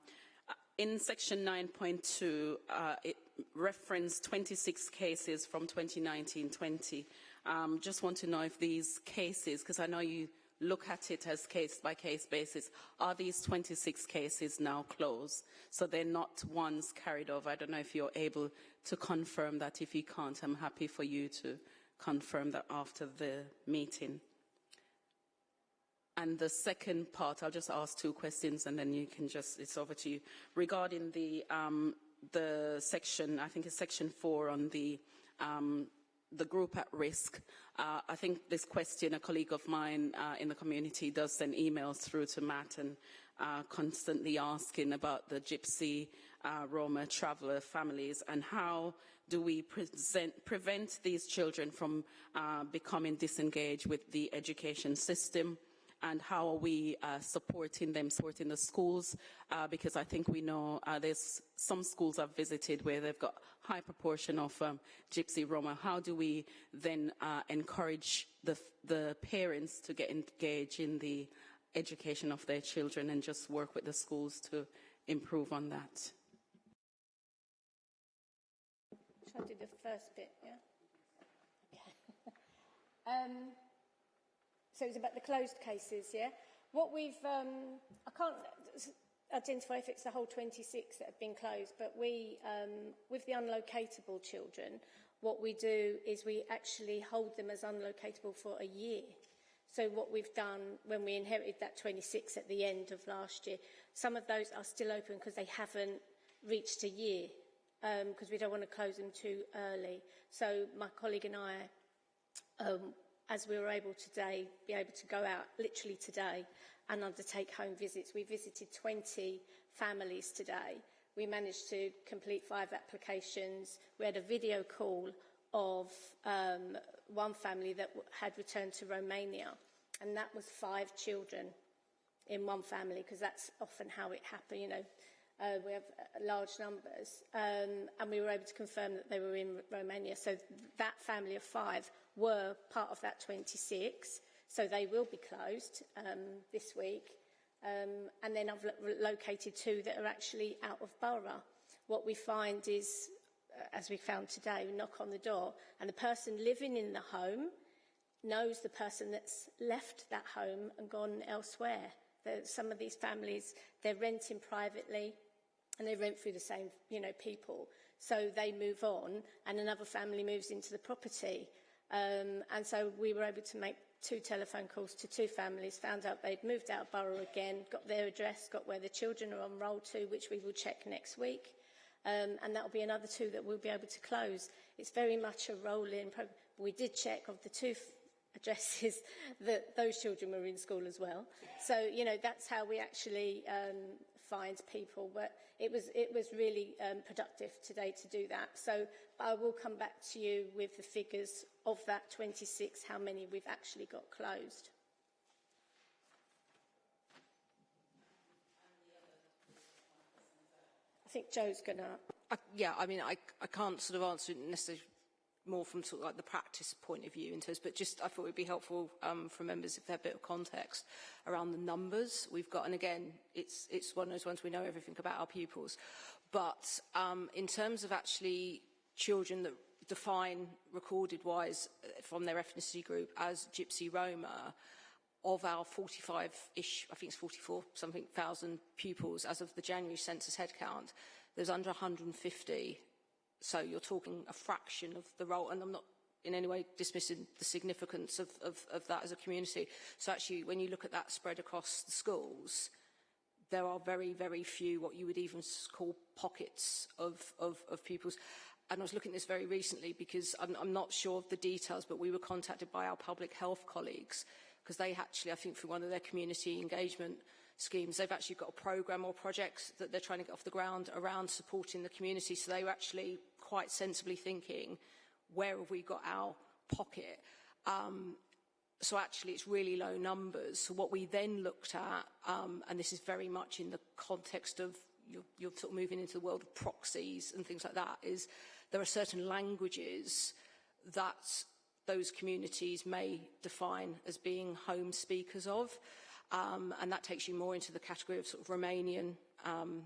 in section 9.2, uh, it referenced 26 cases from 2019-20. Um, just want to know if these cases, because I know you look at it as case-by-case -case basis, are these 26 cases now closed? So they're not ones carried over. I don't know if you're able to confirm that. If you can't, I'm happy for you to confirm that after the meeting. And the second part, I'll just ask two questions and then you can just, it's over to you. Regarding the, um, the section, I think it's section four on the, um, the group at risk. Uh, I think this question, a colleague of mine uh, in the community does send emails through to Matt and uh, constantly asking about the Gypsy, uh, Roma traveller families and how do we present, prevent these children from uh, becoming disengaged with the education system and how are we uh, supporting them, supporting the schools, uh, because I think we know uh, there's some schools I've visited where they've got high proportion of um, Gypsy Roma. How do we then uh, encourage the, the parents to get engaged in the education of their children and just work with the schools to improve on that? Shall I do the first bit, yeah? [LAUGHS] Okay. [LAUGHS] um, So it's about the closed cases, yeah? What we've, um, I can't identify if it's the whole 26 that have been closed, but we, um, with the unlocatable children, what we do is we actually hold them as unlocatable for a year. So what we've done when we inherited that 26 at the end of last year, some of those are still open because they haven't reached a year because um, we don't want to close them too early. So my colleague and I um, as we were able today, be able to go out literally today and undertake home visits. We visited 20 families today. We managed to complete five applications. We had a video call of um, one family that had returned to Romania, and that was five children in one family, because that's often how it happens, you know. Uh, we have uh, large numbers, um, and we were able to confirm that they were in Romania. So that family of five were part of that 26, so they will be closed um, this week. Um, and then I've located two that are actually out of borough. What we find is as we found today, we knock on the door, and the person living in the home knows the person that's left that home and gone elsewhere. There, some of these families, they're renting privately, and they rent through the same, you know, people. So they move on, and another family moves into the property. Um, and so we were able to make two telephone calls to two families, found out they'd moved out of borough again, got their address, got where the children are on roll to, which we will check next week. Um, and that will be another two that we'll be able to close. It's very much a roll-in program. We did check of the two [LAUGHS] addresses that those children were in school as well. So, you know, that's how we actually um, find people. But it was, it was really um, productive today to do that. So I will come back to you with the figures of that 26, how many we've actually got closed. I think Joe's going to... Yeah, I mean, I, I can't sort of answer it necessarily more from sort of like the practice point of view in terms, but just I thought it would be helpful um, for members if they have a bit of context around the numbers we've got. And again, it's, it's one of those ones we know everything about our pupils. But um, in terms of actually children that define recorded-wise uh, from their ethnicity group as Gypsy Roma, of our 45-ish, I think it's 44 something thousand pupils as of the January census headcount, there's under 150. So you're talking a fraction of the role, and I'm not in any way dismissing the significance of, of, of that as a community. So actually, when you look at that spread across the schools, there are very, very few what you would even call pockets of, of, of pupils. And I was looking at this very recently because I'm, I'm not sure of the details, but we were contacted by our public health colleagues because they actually, I think, through one of their community engagement schemes, they've actually got a programme or project that they're trying to get off the ground around supporting the community. So they were actually quite sensibly thinking, where have we got our pocket? Um, so actually it's really low numbers. So what we then looked at, um, and this is very much in the context of you're, you're sort of moving into the world of proxies and things like that, is there are certain languages that those communities may define as being home speakers of. Um, and that takes you more into the category of sort of Romanian um,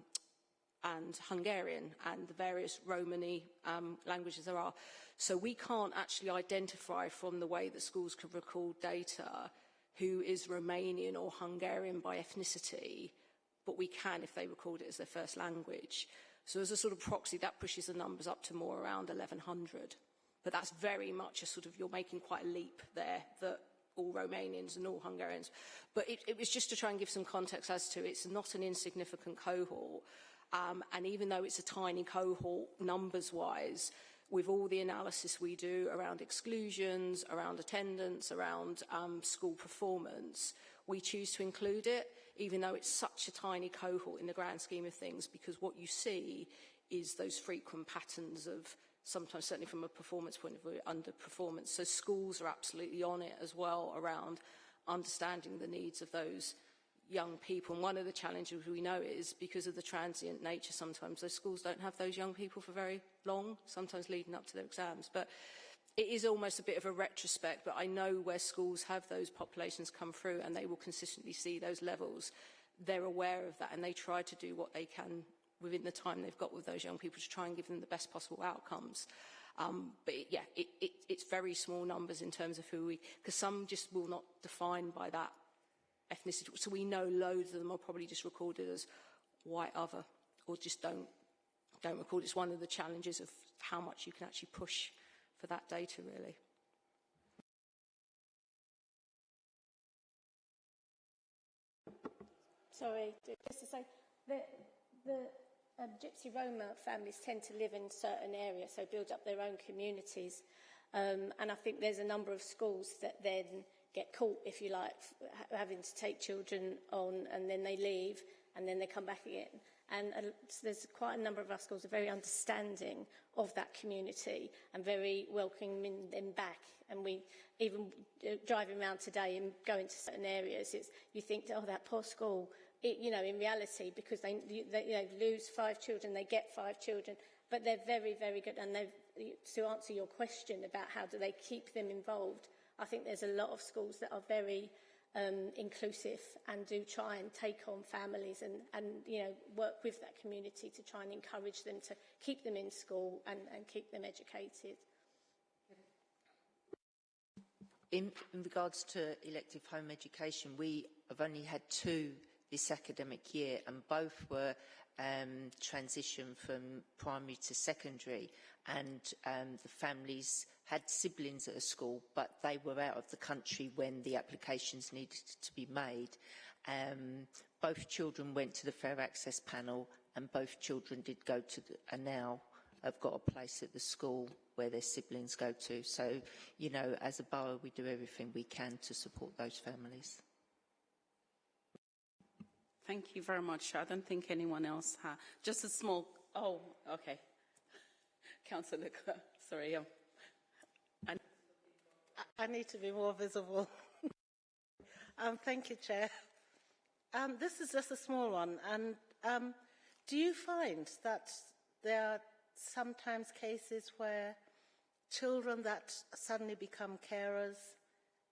and Hungarian and the various Romani um, languages there are. So we can't actually identify from the way that schools can record data who is Romanian or Hungarian by ethnicity, but we can if they record it as their first language. So as a sort of proxy, that pushes the numbers up to more around 1,100. But that's very much a sort of, you're making quite a leap there that all Romanians and all Hungarians. But it, it was just to try and give some context as to it's not an insignificant cohort. Um, and even though it's a tiny cohort numbers-wise, with all the analysis we do around exclusions, around attendance, around um, school performance, we choose to include it, even though it's such a tiny cohort in the grand scheme of things, because what you see is those frequent patterns of sometimes certainly from a performance point of view, underperformance. So schools are absolutely on it as well around understanding the needs of those young people. And one of the challenges we know is because of the transient nature sometimes, those schools don't have those young people for very long, sometimes leading up to their exams. But it is almost a bit of a retrospect, but I know where schools have those populations come through and they will consistently see those levels. They're aware of that and they try to do what they can within the time they've got with those young people to try and give them the best possible outcomes. Um, but it, yeah, it, it, it's very small numbers in terms of who we, because some just will not define by that ethnicity. So we know loads of them are probably just recorded as white other, or just don't don't record. It's one of the challenges of how much you can actually push for that data, really. Sorry, just to say, the, the um, Gypsy Roma families tend to live in certain areas, so build up their own communities. Um, and I think there's a number of schools that then get caught, if you like, having to take children on and then they leave and then they come back again. And uh, so there's quite a number of our schools are very understanding of that community and very welcoming them back. And we, even uh, driving around today and going to certain areas, it's, you think, oh, that poor school, it, you know, in reality, because they, they you know, lose five children, they get five children, but they're very, very good. And to answer your question about how do they keep them involved, I think there's a lot of schools that are very um, inclusive and do try and take on families and, and you know, work with that community to try and encourage them to keep them in school and, and keep them educated. In, in regards to elective home education, we have only had two this academic year and both were um, transition from primary to secondary and um, the families had siblings at a school but they were out of the country when the applications needed to be made. Um, both children went to the Fair Access panel and both children did go to the, and now have got a place at the school where their siblings go to. So, you know, as a borough, we do everything we can to support those families. Thank you very much. I don't think anyone else has. Just a small, oh, okay. [LAUGHS] Councillor sorry. Um, I, I need to be more visible. [LAUGHS] um, thank you, Chair. Um, this is just a small one. And um, do you find that there are sometimes cases where children that suddenly become carers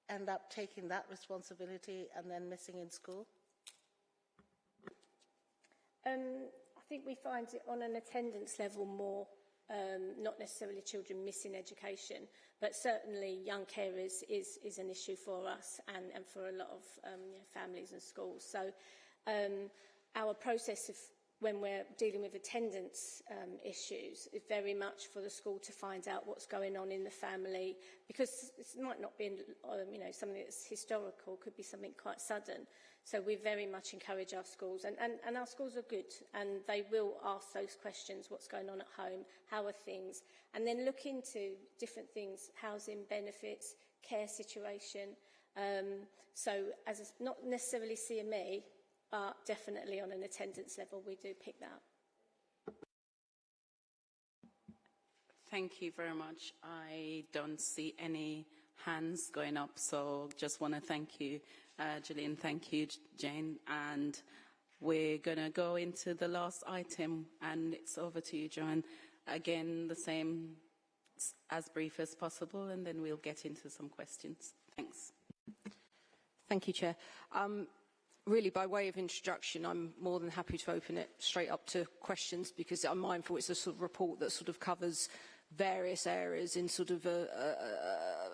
end up taking that responsibility and then missing in school? Um, I think we find it on an attendance level more, um, not necessarily children missing education, but certainly young carers is, is an issue for us and, and for a lot of um, you know, families and schools. So um, our process of when we're dealing with attendance um, issues is very much for the school to find out what's going on in the family because it might not be um, you know something that's historical could be something quite sudden. So we very much encourage our schools and, and, and our schools are good and they will ask those questions what's going on at home how are things? And then look into different things housing benefits care situation. Um, so as a, not necessarily CME but definitely on an attendance level, we do pick that up. Thank you very much. I don't see any hands going up, so just want to thank you, uh, Gillian. Thank you, Jane. And we're going to go into the last item, and it's over to you, Joanne. Again, the same, as brief as possible, and then we'll get into some questions. Thanks. Thank you, Chair. Um, really, by way of introduction, I'm more than happy to open it straight up to questions because I'm mindful it's a sort of report that sort of covers various areas in sort of a,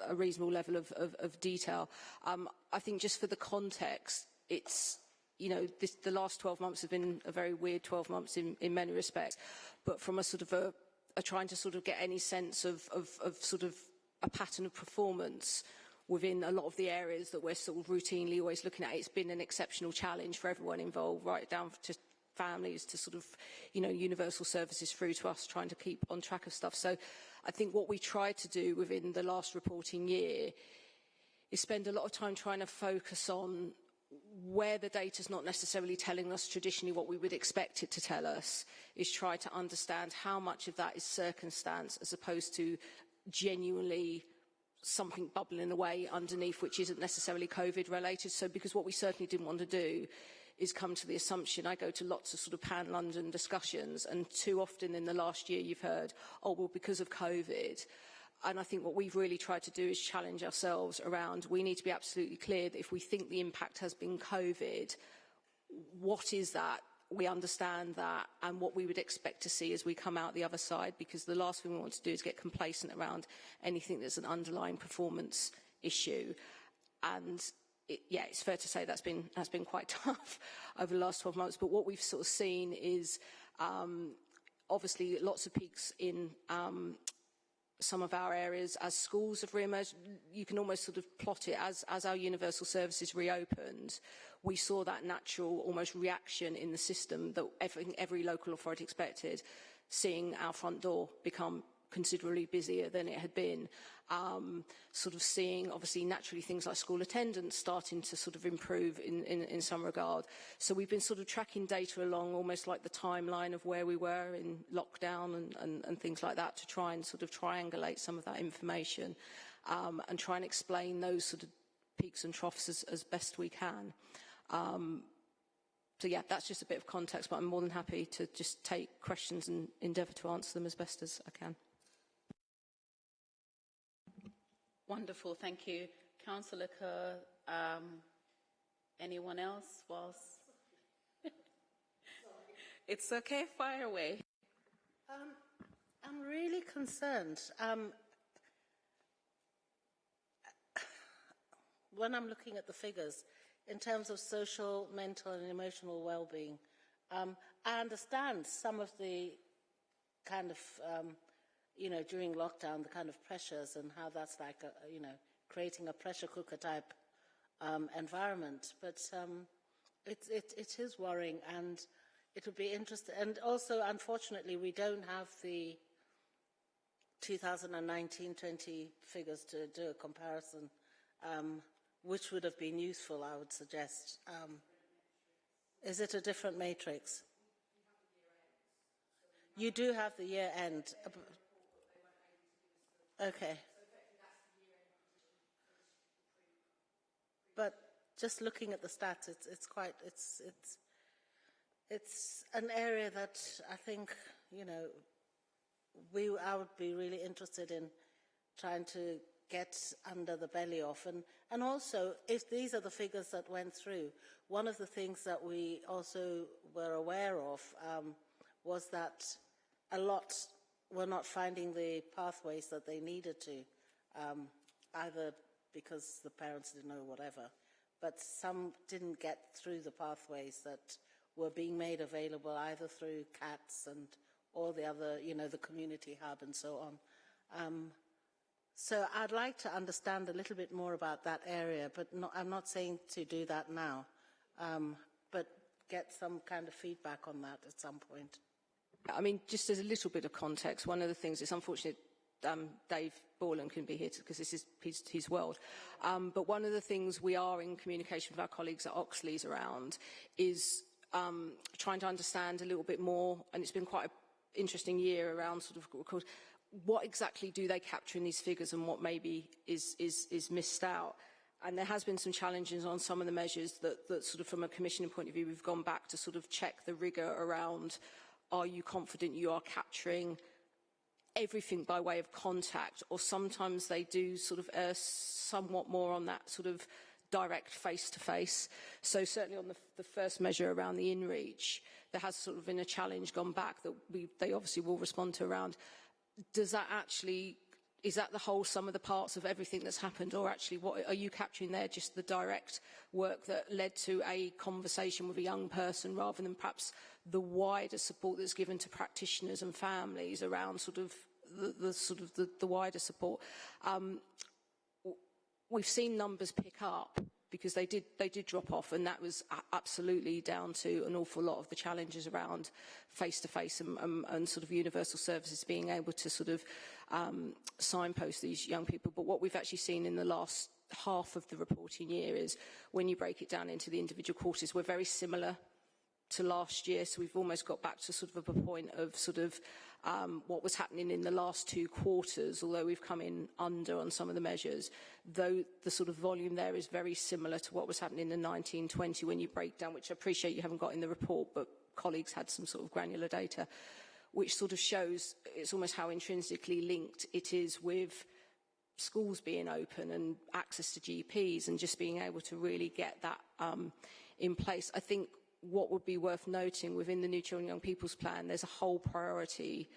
a, a reasonable level of, of, of detail. Um, I think just for the context, it's you know, this, the last 12 months have been a very weird 12 months in, in many respects, but from a sort of a, a trying to sort of get any sense of, of, of sort of a pattern of performance, within a lot of the areas that we're sort of routinely always looking at. It's been an exceptional challenge for everyone involved, right down to families to sort of, you know, universal services through to us trying to keep on track of stuff. So I think what we tried to do within the last reporting year is spend a lot of time trying to focus on where the data is not necessarily telling us traditionally what we would expect it to tell us, is try to understand how much of that is circumstance as opposed to genuinely something bubbling away underneath which isn't necessarily COVID related. So because what we certainly didn't want to do is come to the assumption, I go to lots of sort of pan-London discussions and too often in the last year you've heard, oh, well, because of COVID. And I think what we've really tried to do is challenge ourselves around, we need to be absolutely clear that if we think the impact has been COVID, what is that we understand that and what we would expect to see as we come out the other side because the last thing we want to do is get complacent around anything that's an underlying performance issue and it, yeah, it's fair to say that's been that's been quite [LAUGHS] tough over the last 12 months. But what we've sort of seen is um, obviously lots of peaks in um, some of our areas as schools have re-emerged. You can almost sort of plot it as as our universal services reopened we saw that natural almost reaction in the system that every, every local authority expected, seeing our front door become considerably busier than it had been. Um, sort of seeing, obviously, naturally things like school attendance starting to sort of improve in, in, in some regard. So we've been sort of tracking data along almost like the timeline of where we were in lockdown and, and, and things like that to try and sort of triangulate some of that information um, and try and explain those sort of peaks and troughs as, as best we can. Um, so yeah, that's just a bit of context, but I'm more than happy to just take questions and endeavour to answer them as best as I can. Wonderful, thank you. Councillor Kerr, um, Anyone else whilst? [LAUGHS] it's okay, fire away. Um, I'm really concerned. Um, [SIGHS] when I'm looking at the figures, in terms of social, mental, and emotional well-being, um, I understand some of the kind of, um, you know, during lockdown, the kind of pressures and how that's like, a, you know, creating a pressure cooker type um, environment. But um, it, it, it is worrying, and it would be interesting. And also, unfortunately, we don't have the 2019-20 figures to do a comparison, um, which would have been useful, I would suggest. Um, is it a different matrix? You do have the year end. Okay. But just looking at the stats, it's, it's quite, it's, it's, it's an area that I think, you know, we, I would be really interested in trying to get under the belly of. And, and also, if these are the figures that went through, one of the things that we also were aware of um, was that a lot were not finding the pathways that they needed to, um, either because the parents didn't know whatever, but some didn't get through the pathways that were being made available either through CATS and all the other, you know, the community hub and so on. Um, so I'd like to understand a little bit more about that area, but not, I'm not saying to do that now, um, but get some kind of feedback on that at some point. I mean, just as a little bit of context, one of the things, it's unfortunate um, Dave Borland can be here because this is his, his world. Um, but one of the things we are in communication with our colleagues at Oxleas around is um, trying to understand a little bit more, and it's been quite an interesting year around sort of what exactly do they capture in these figures and what maybe is, is, is missed out. And there has been some challenges on some of the measures that, that sort of from a commissioning point of view, we've gone back to sort of check the rigour around are you confident you are capturing everything by way of contact or sometimes they do sort of err somewhat more on that sort of direct face-to-face. -face. So certainly on the, the first measure around the in-reach, there has sort of been a challenge gone back that we, they obviously will respond to around, does that actually, is that the whole sum of the parts of everything that's happened or actually what are you capturing there just the direct work that led to a conversation with a young person rather than perhaps the wider support that's given to practitioners and families around sort of the, the sort of the, the wider support. Um, we've seen numbers pick up because they did they did drop off and that was absolutely down to an awful lot of the challenges around face to face and, and, and sort of universal services being able to sort of um, signpost these young people. But what we've actually seen in the last half of the reporting year is when you break it down into the individual courses we're very similar to last year. So we've almost got back to sort of a point of sort of um, what was happening in the last two quarters, although we've come in under on some of the measures, though the sort of volume there is very similar to what was happening in the 1920 when you break down, which I appreciate you haven't got in the report, but colleagues had some sort of granular data, which sort of shows it's almost how intrinsically linked it is with schools being open and access to GPs and just being able to really get that um, in place. I think what would be worth noting within the New Children and Young People's Plan, there's a whole priority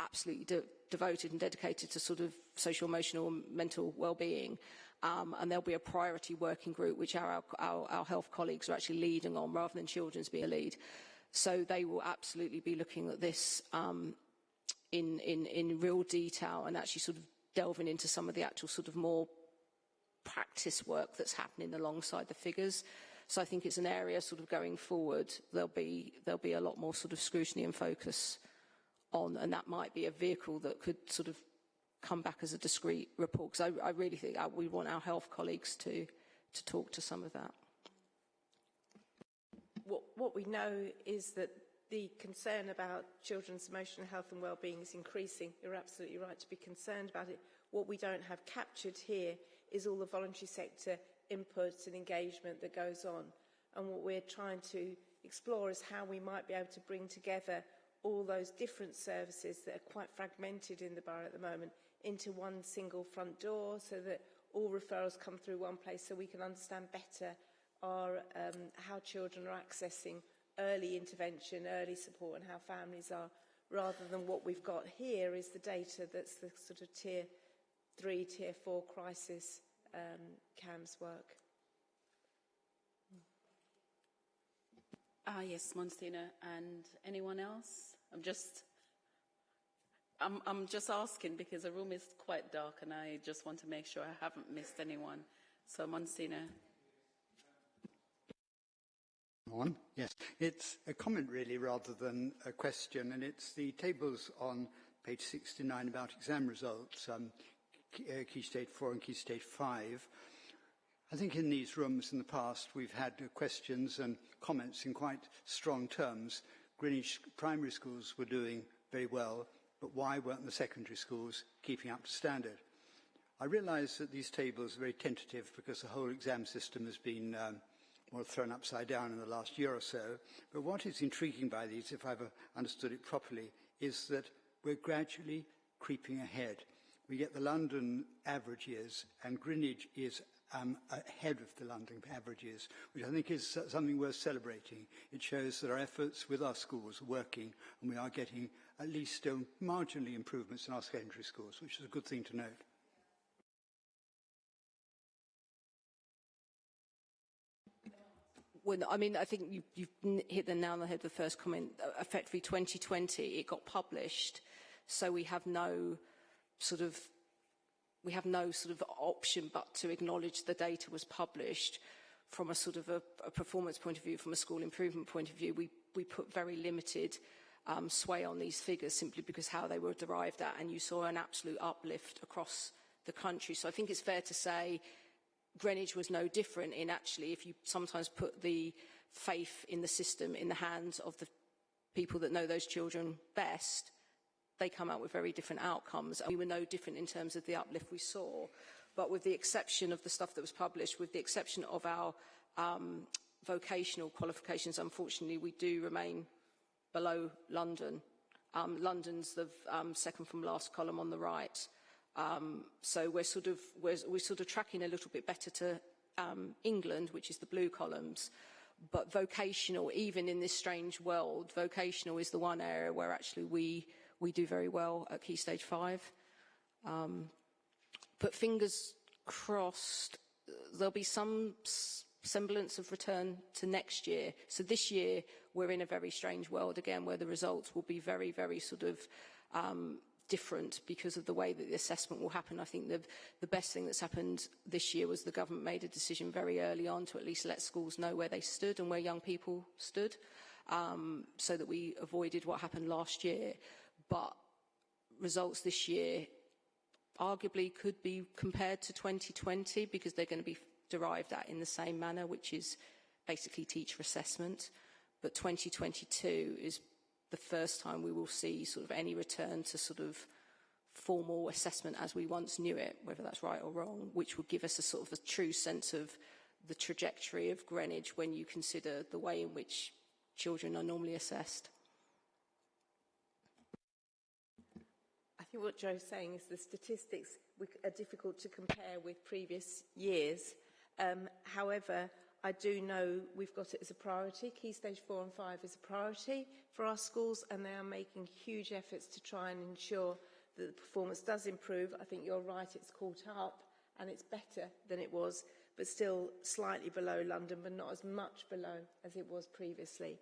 absolutely de devoted and dedicated to sort of social, emotional and mental well-being. Um, and there'll be a priority working group which our, our, our health colleagues are actually leading on rather than children's be a lead. So they will absolutely be looking at this um, in, in, in real detail and actually sort of delving into some of the actual sort of more practice work that's happening alongside the figures. So I think it's an area sort of going forward, there'll be, there'll be a lot more sort of scrutiny and focus on, and that might be a vehicle that could sort of come back as a discrete report, because I, I really think we want our health colleagues to, to talk to some of that. What, what we know is that the concern about children's emotional health and well-being is increasing. You're absolutely right to be concerned about it. What we don't have captured here is all the voluntary sector input and engagement that goes on. And what we're trying to explore is how we might be able to bring together all those different services that are quite fragmented in the borough at the moment into one single front door so that all referrals come through one place so we can understand better are um, how children are accessing early intervention, early support and how families are, rather than what we've got here is the data that's the sort of tier three, tier four crisis um, CAMHS work. Ah, yes, Monsignor. And anyone else? I'm just, I'm, I'm just asking because the room is quite dark and I just want to make sure I haven't missed anyone. So, Monsignor. On. Yes, it's a comment really rather than a question, and it's the tables on page 69 about exam results, um, key, uh, key stage 4 and key stage 5. I think in these rooms in the past we've had questions and comments in quite strong terms. Greenwich primary schools were doing very well, but why weren't the secondary schools keeping up to standard? I realise that these tables are very tentative because the whole exam system has been um, thrown upside down in the last year or so. But what is intriguing by these, if I've understood it properly, is that we're gradually creeping ahead. We get the London averages, and Greenwich is um, ahead of the London averages, which I think is something worth celebrating. It shows that our efforts with our schools are working, and we are getting at least um, marginally improvements in our secondary schools, which is a good thing to note. I mean, I think you, you've hit the nail on the head with the first comment. Effectively, 2020, it got published, so we have no sort of we have no sort of option but to acknowledge the data was published from a sort of a, a performance point of view, from a school improvement point of view. We, we put very limited um, sway on these figures simply because how they were derived at, and you saw an absolute uplift across the country. So I think it's fair to say Greenwich was no different in actually, if you sometimes put the faith in the system in the hands of the people that know those children best, they come out with very different outcomes. We were no different in terms of the uplift we saw. But with the exception of the stuff that was published, with the exception of our um, vocational qualifications, unfortunately, we do remain below London. Um, London's the um, second from last column on the right. Um, so we're sort of we're, we're sort of tracking a little bit better to um, England, which is the blue columns. But vocational, even in this strange world, vocational is the one area where actually we we do very well at Key Stage 5. Um, but fingers crossed, there'll be some semblance of return to next year. So this year, we're in a very strange world again, where the results will be very, very sort of um, different because of the way that the assessment will happen. I think the, the best thing that's happened this year was the government made a decision very early on to at least let schools know where they stood and where young people stood um, so that we avoided what happened last year but results this year arguably could be compared to 2020 because they're going to be derived at in the same manner, which is basically teacher assessment. But 2022 is the first time we will see sort of any return to sort of formal assessment as we once knew it, whether that's right or wrong, which would give us a sort of a true sense of the trajectory of Greenwich when you consider the way in which children are normally assessed. Think what Joe's saying is the statistics are difficult to compare with previous years. Um, however, I do know we've got it as a priority. Key Stage 4 and 5 is a priority for our schools and they are making huge efforts to try and ensure that the performance does improve. I think you're right, it's caught up and it's better than it was, but still slightly below London, but not as much below as it was previously.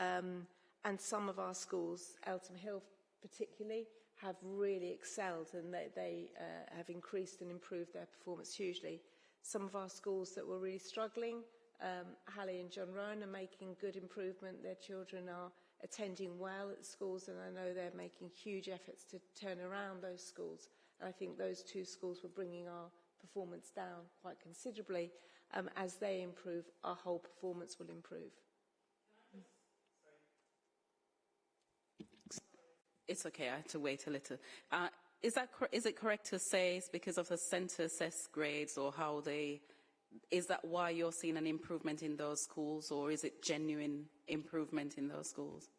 Um, and some of our schools, Eltham Hill particularly, have really excelled and they, they uh, have increased and improved their performance hugely. Some of our schools that were really struggling, um, and John Roan are making good improvement. Their children are attending well at schools and I know they're making huge efforts to turn around those schools. And I think those two schools were bringing our performance down quite considerably. Um, as they improve, our whole performance will improve. It's okay, I had to wait a little. Uh, is, that is it correct to say it's because of the centre assessed grades or how they, is that why you're seeing an improvement in those schools or is it genuine improvement in those schools?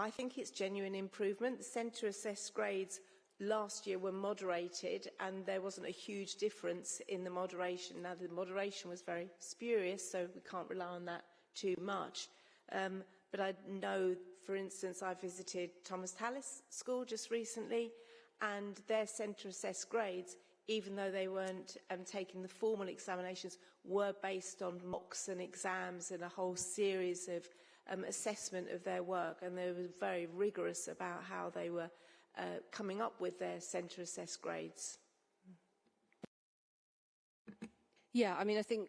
I think it's genuine improvement. The centre assessed grades last year were moderated and there wasn't a huge difference in the moderation. Now, the moderation was very spurious, so we can't rely on that too much. Um, but I know, for instance, I visited Thomas Tallis School just recently, and their centre assessed grades, even though they weren't um, taking the formal examinations, were based on mocks and exams and a whole series of um, assessment of their work. And they were very rigorous about how they were uh, coming up with their centre assessed grades. Yeah, I mean, I think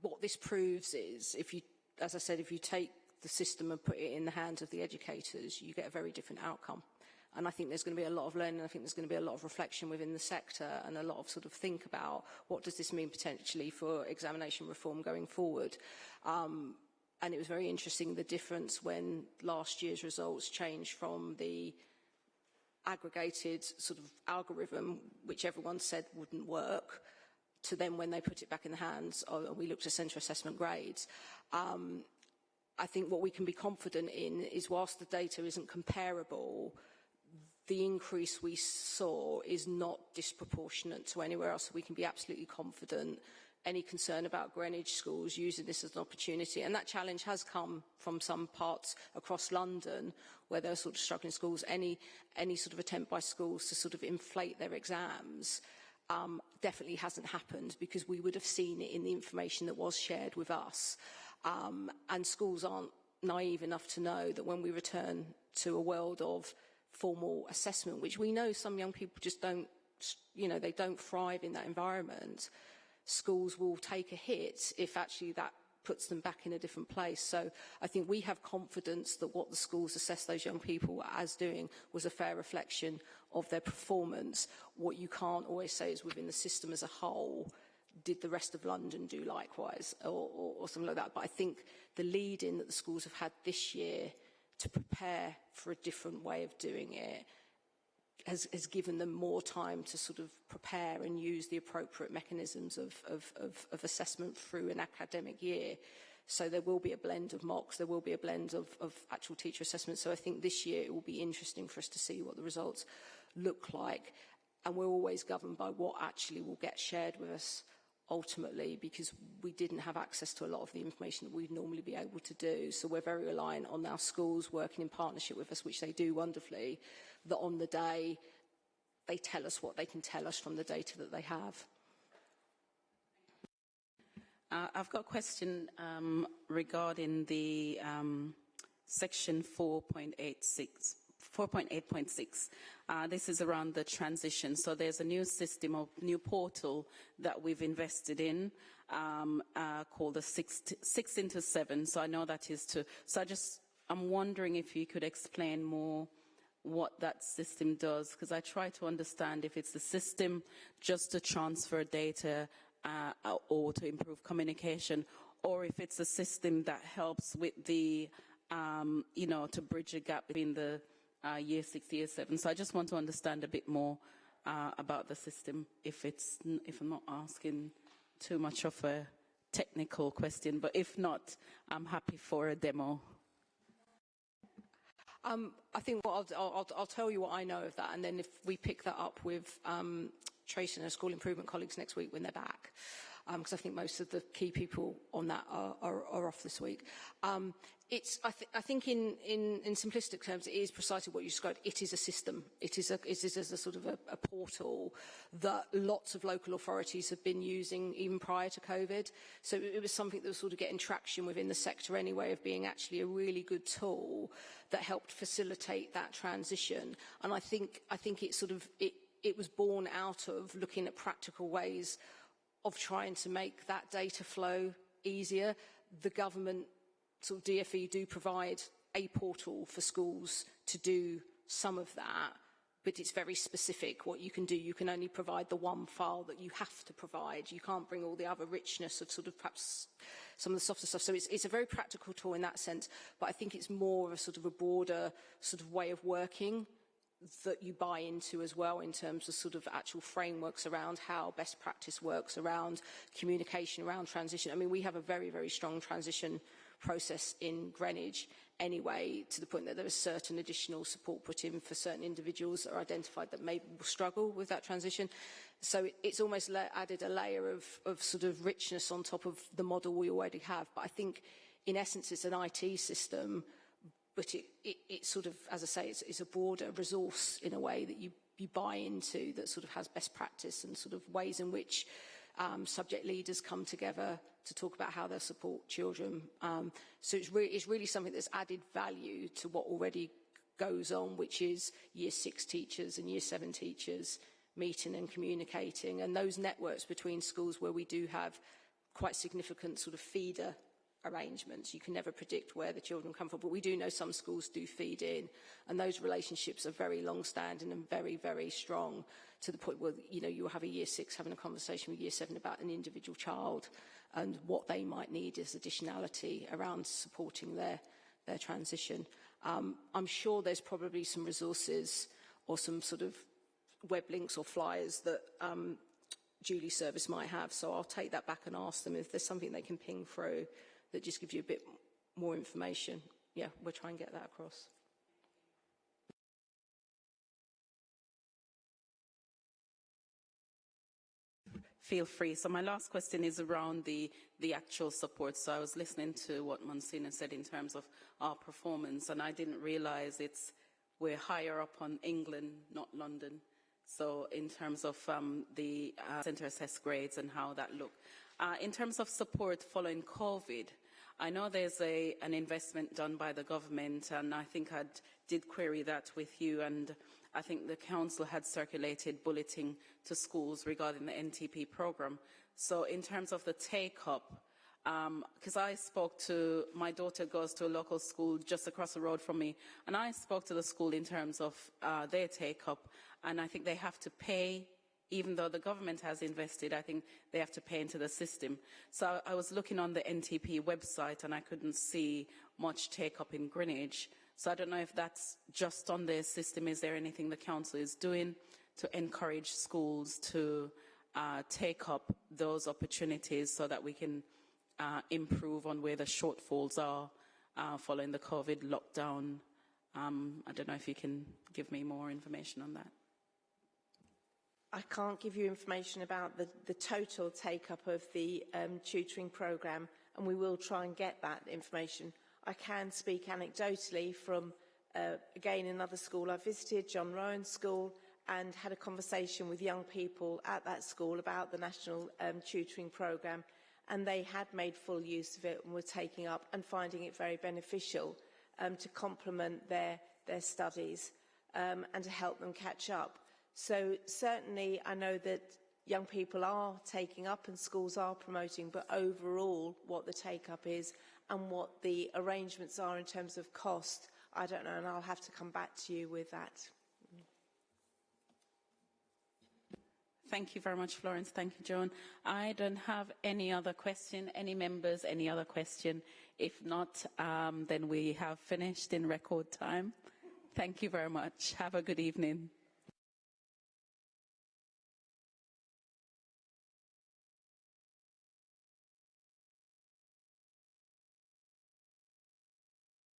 what this proves is if you, as I said, if you take the system and put it in the hands of the educators, you get a very different outcome. And I think there's going to be a lot of learning. I think there's going to be a lot of reflection within the sector and a lot of sort of think about what does this mean potentially for examination reform going forward. Um, and it was very interesting the difference when last year's results changed from the aggregated sort of algorithm, which everyone said wouldn't work, to then when they put it back in the hands of, we looked at centre assessment grades. Um, I think what we can be confident in is whilst the data isn't comparable, the increase we saw is not disproportionate to anywhere else. So we can be absolutely confident any concern about Greenwich schools using this as an opportunity. And that challenge has come from some parts across London where there are sort of struggling schools. Any, any sort of attempt by schools to sort of inflate their exams um, definitely hasn't happened because we would have seen it in the information that was shared with us. Um, and schools aren't naive enough to know that when we return to a world of formal assessment, which we know some young people just don't, you know, they don't thrive in that environment, schools will take a hit if actually that puts them back in a different place. So I think we have confidence that what the schools assess those young people as doing was a fair reflection of their performance. What you can't always say is within the system as a whole, did the rest of London do likewise or, or, or something like that. But I think the lead in that the schools have had this year to prepare for a different way of doing it has, has given them more time to sort of prepare and use the appropriate mechanisms of, of, of, of assessment through an academic year. So there will be a blend of mocks, there will be a blend of, of actual teacher assessment. So I think this year it will be interesting for us to see what the results look like. And we're always governed by what actually will get shared with us ultimately because we didn't have access to a lot of the information that we'd normally be able to do. So we're very reliant on our schools working in partnership with us, which they do wonderfully, that on the day they tell us what they can tell us from the data that they have. Uh, I've got a question um, regarding the um, section 4.86. 4.8.6. Uh, this is around the transition. So there's a new system of new portal that we've invested in um, uh, called the six, six into seven. So I know that is to. So I just I'm wondering if you could explain more what that system does because I try to understand if it's the system just to transfer data uh, or to improve communication or if it's a system that helps with the um, you know to bridge a gap between the uh, year six, year seven. So I just want to understand a bit more uh, about the system, if it's if I'm not asking too much of a technical question, but if not, I'm happy for a demo. Um, I think I'll, I'll, I'll, tell you what I know of that, and then if we pick that up with um, Tracy and her school improvement colleagues next week when they're back, because um, I think most of the key people on that are, are, are off this week. Um, it's, I, th I think in, in, in simplistic terms, it is precisely what you described. It is a system. It is a, it is a sort of a, a portal that lots of local authorities have been using even prior to COVID. So it, it was something that was sort of getting traction within the sector anyway of being actually a really good tool that helped facilitate that transition. And I think, I think it sort of, it, it was born out of looking at practical ways of trying to make that data flow easier. The government sort of DFE do provide a portal for schools to do some of that, but it's very specific what you can do. You can only provide the one file that you have to provide. You can't bring all the other richness of sort of perhaps some of the softer stuff. So it's, it's a very practical tool in that sense, but I think it's more of a sort of a broader sort of way of working that you buy into as well in terms of sort of actual frameworks around how best practice works around communication around transition. I mean, we have a very, very strong transition process in Greenwich anyway, to the point that there is certain additional support put in for certain individuals that are identified that may struggle with that transition. So it's almost added a layer of, of sort of richness on top of the model we already have. But I think, in essence, it's an IT system, but it, it, it sort of, as I say, it's, it's a broader resource in a way that you, you buy into that sort of has best practice and sort of ways in which um, subject leaders come together to talk about how they support children. Um, so it's, re it's really something that's added value to what already goes on, which is year six teachers and year seven teachers meeting and communicating. And those networks between schools where we do have quite significant sort of feeder arrangements. You can never predict where the children come from, but we do know some schools do feed in, and those relationships are very long-standing and very, very strong to the point where, you know, you'll have a year six having a conversation with year seven about an individual child and what they might need as additionality around supporting their, their transition. Um, I'm sure there's probably some resources or some sort of web links or flyers that um, Julie Service might have, so I'll take that back and ask them if there's something they can ping through that just gives you a bit more information. Yeah, we'll try and get that across. Feel free. So my last question is around the, the actual support. So I was listening to what Monsignor said in terms of our performance, and I didn't realize it's we're higher up on England, not London. So in terms of um, the uh, centre assessed grades and how that looked. Uh, in terms of support following COVID, I know there's a, an investment done by the government, and I think I did query that with you, and I think the council had circulated bulletin to schools regarding the NTP programme. So in terms of the take-up, because um, I spoke to, my daughter goes to a local school just across the road from me, and I spoke to the school in terms of uh, their take-up, and I think they have to pay even though the government has invested, I think they have to pay into the system. So I was looking on the NTP website and I couldn't see much take up in Greenwich. So I don't know if that's just on their system. Is there anything the council is doing to encourage schools to uh, take up those opportunities so that we can uh, improve on where the shortfalls are uh, following the COVID lockdown? Um, I don't know if you can give me more information on that. I can't give you information about the, the total take-up of the um, tutoring programme, and we will try and get that information. I can speak anecdotally from, uh, again, another school I visited, John Roan School, and had a conversation with young people at that school about the national um, tutoring programme, and they had made full use of it and were taking up and finding it very beneficial um, to complement their, their studies um, and to help them catch up. So certainly I know that young people are taking up and schools are promoting, but overall what the take-up is and what the arrangements are in terms of cost, I don't know, and I'll have to come back to you with that. Thank you very much, Florence. Thank you, Joan. I don't have any other question. Any members, any other question? If not, um, then we have finished in record time. Thank you very much. Have a good evening.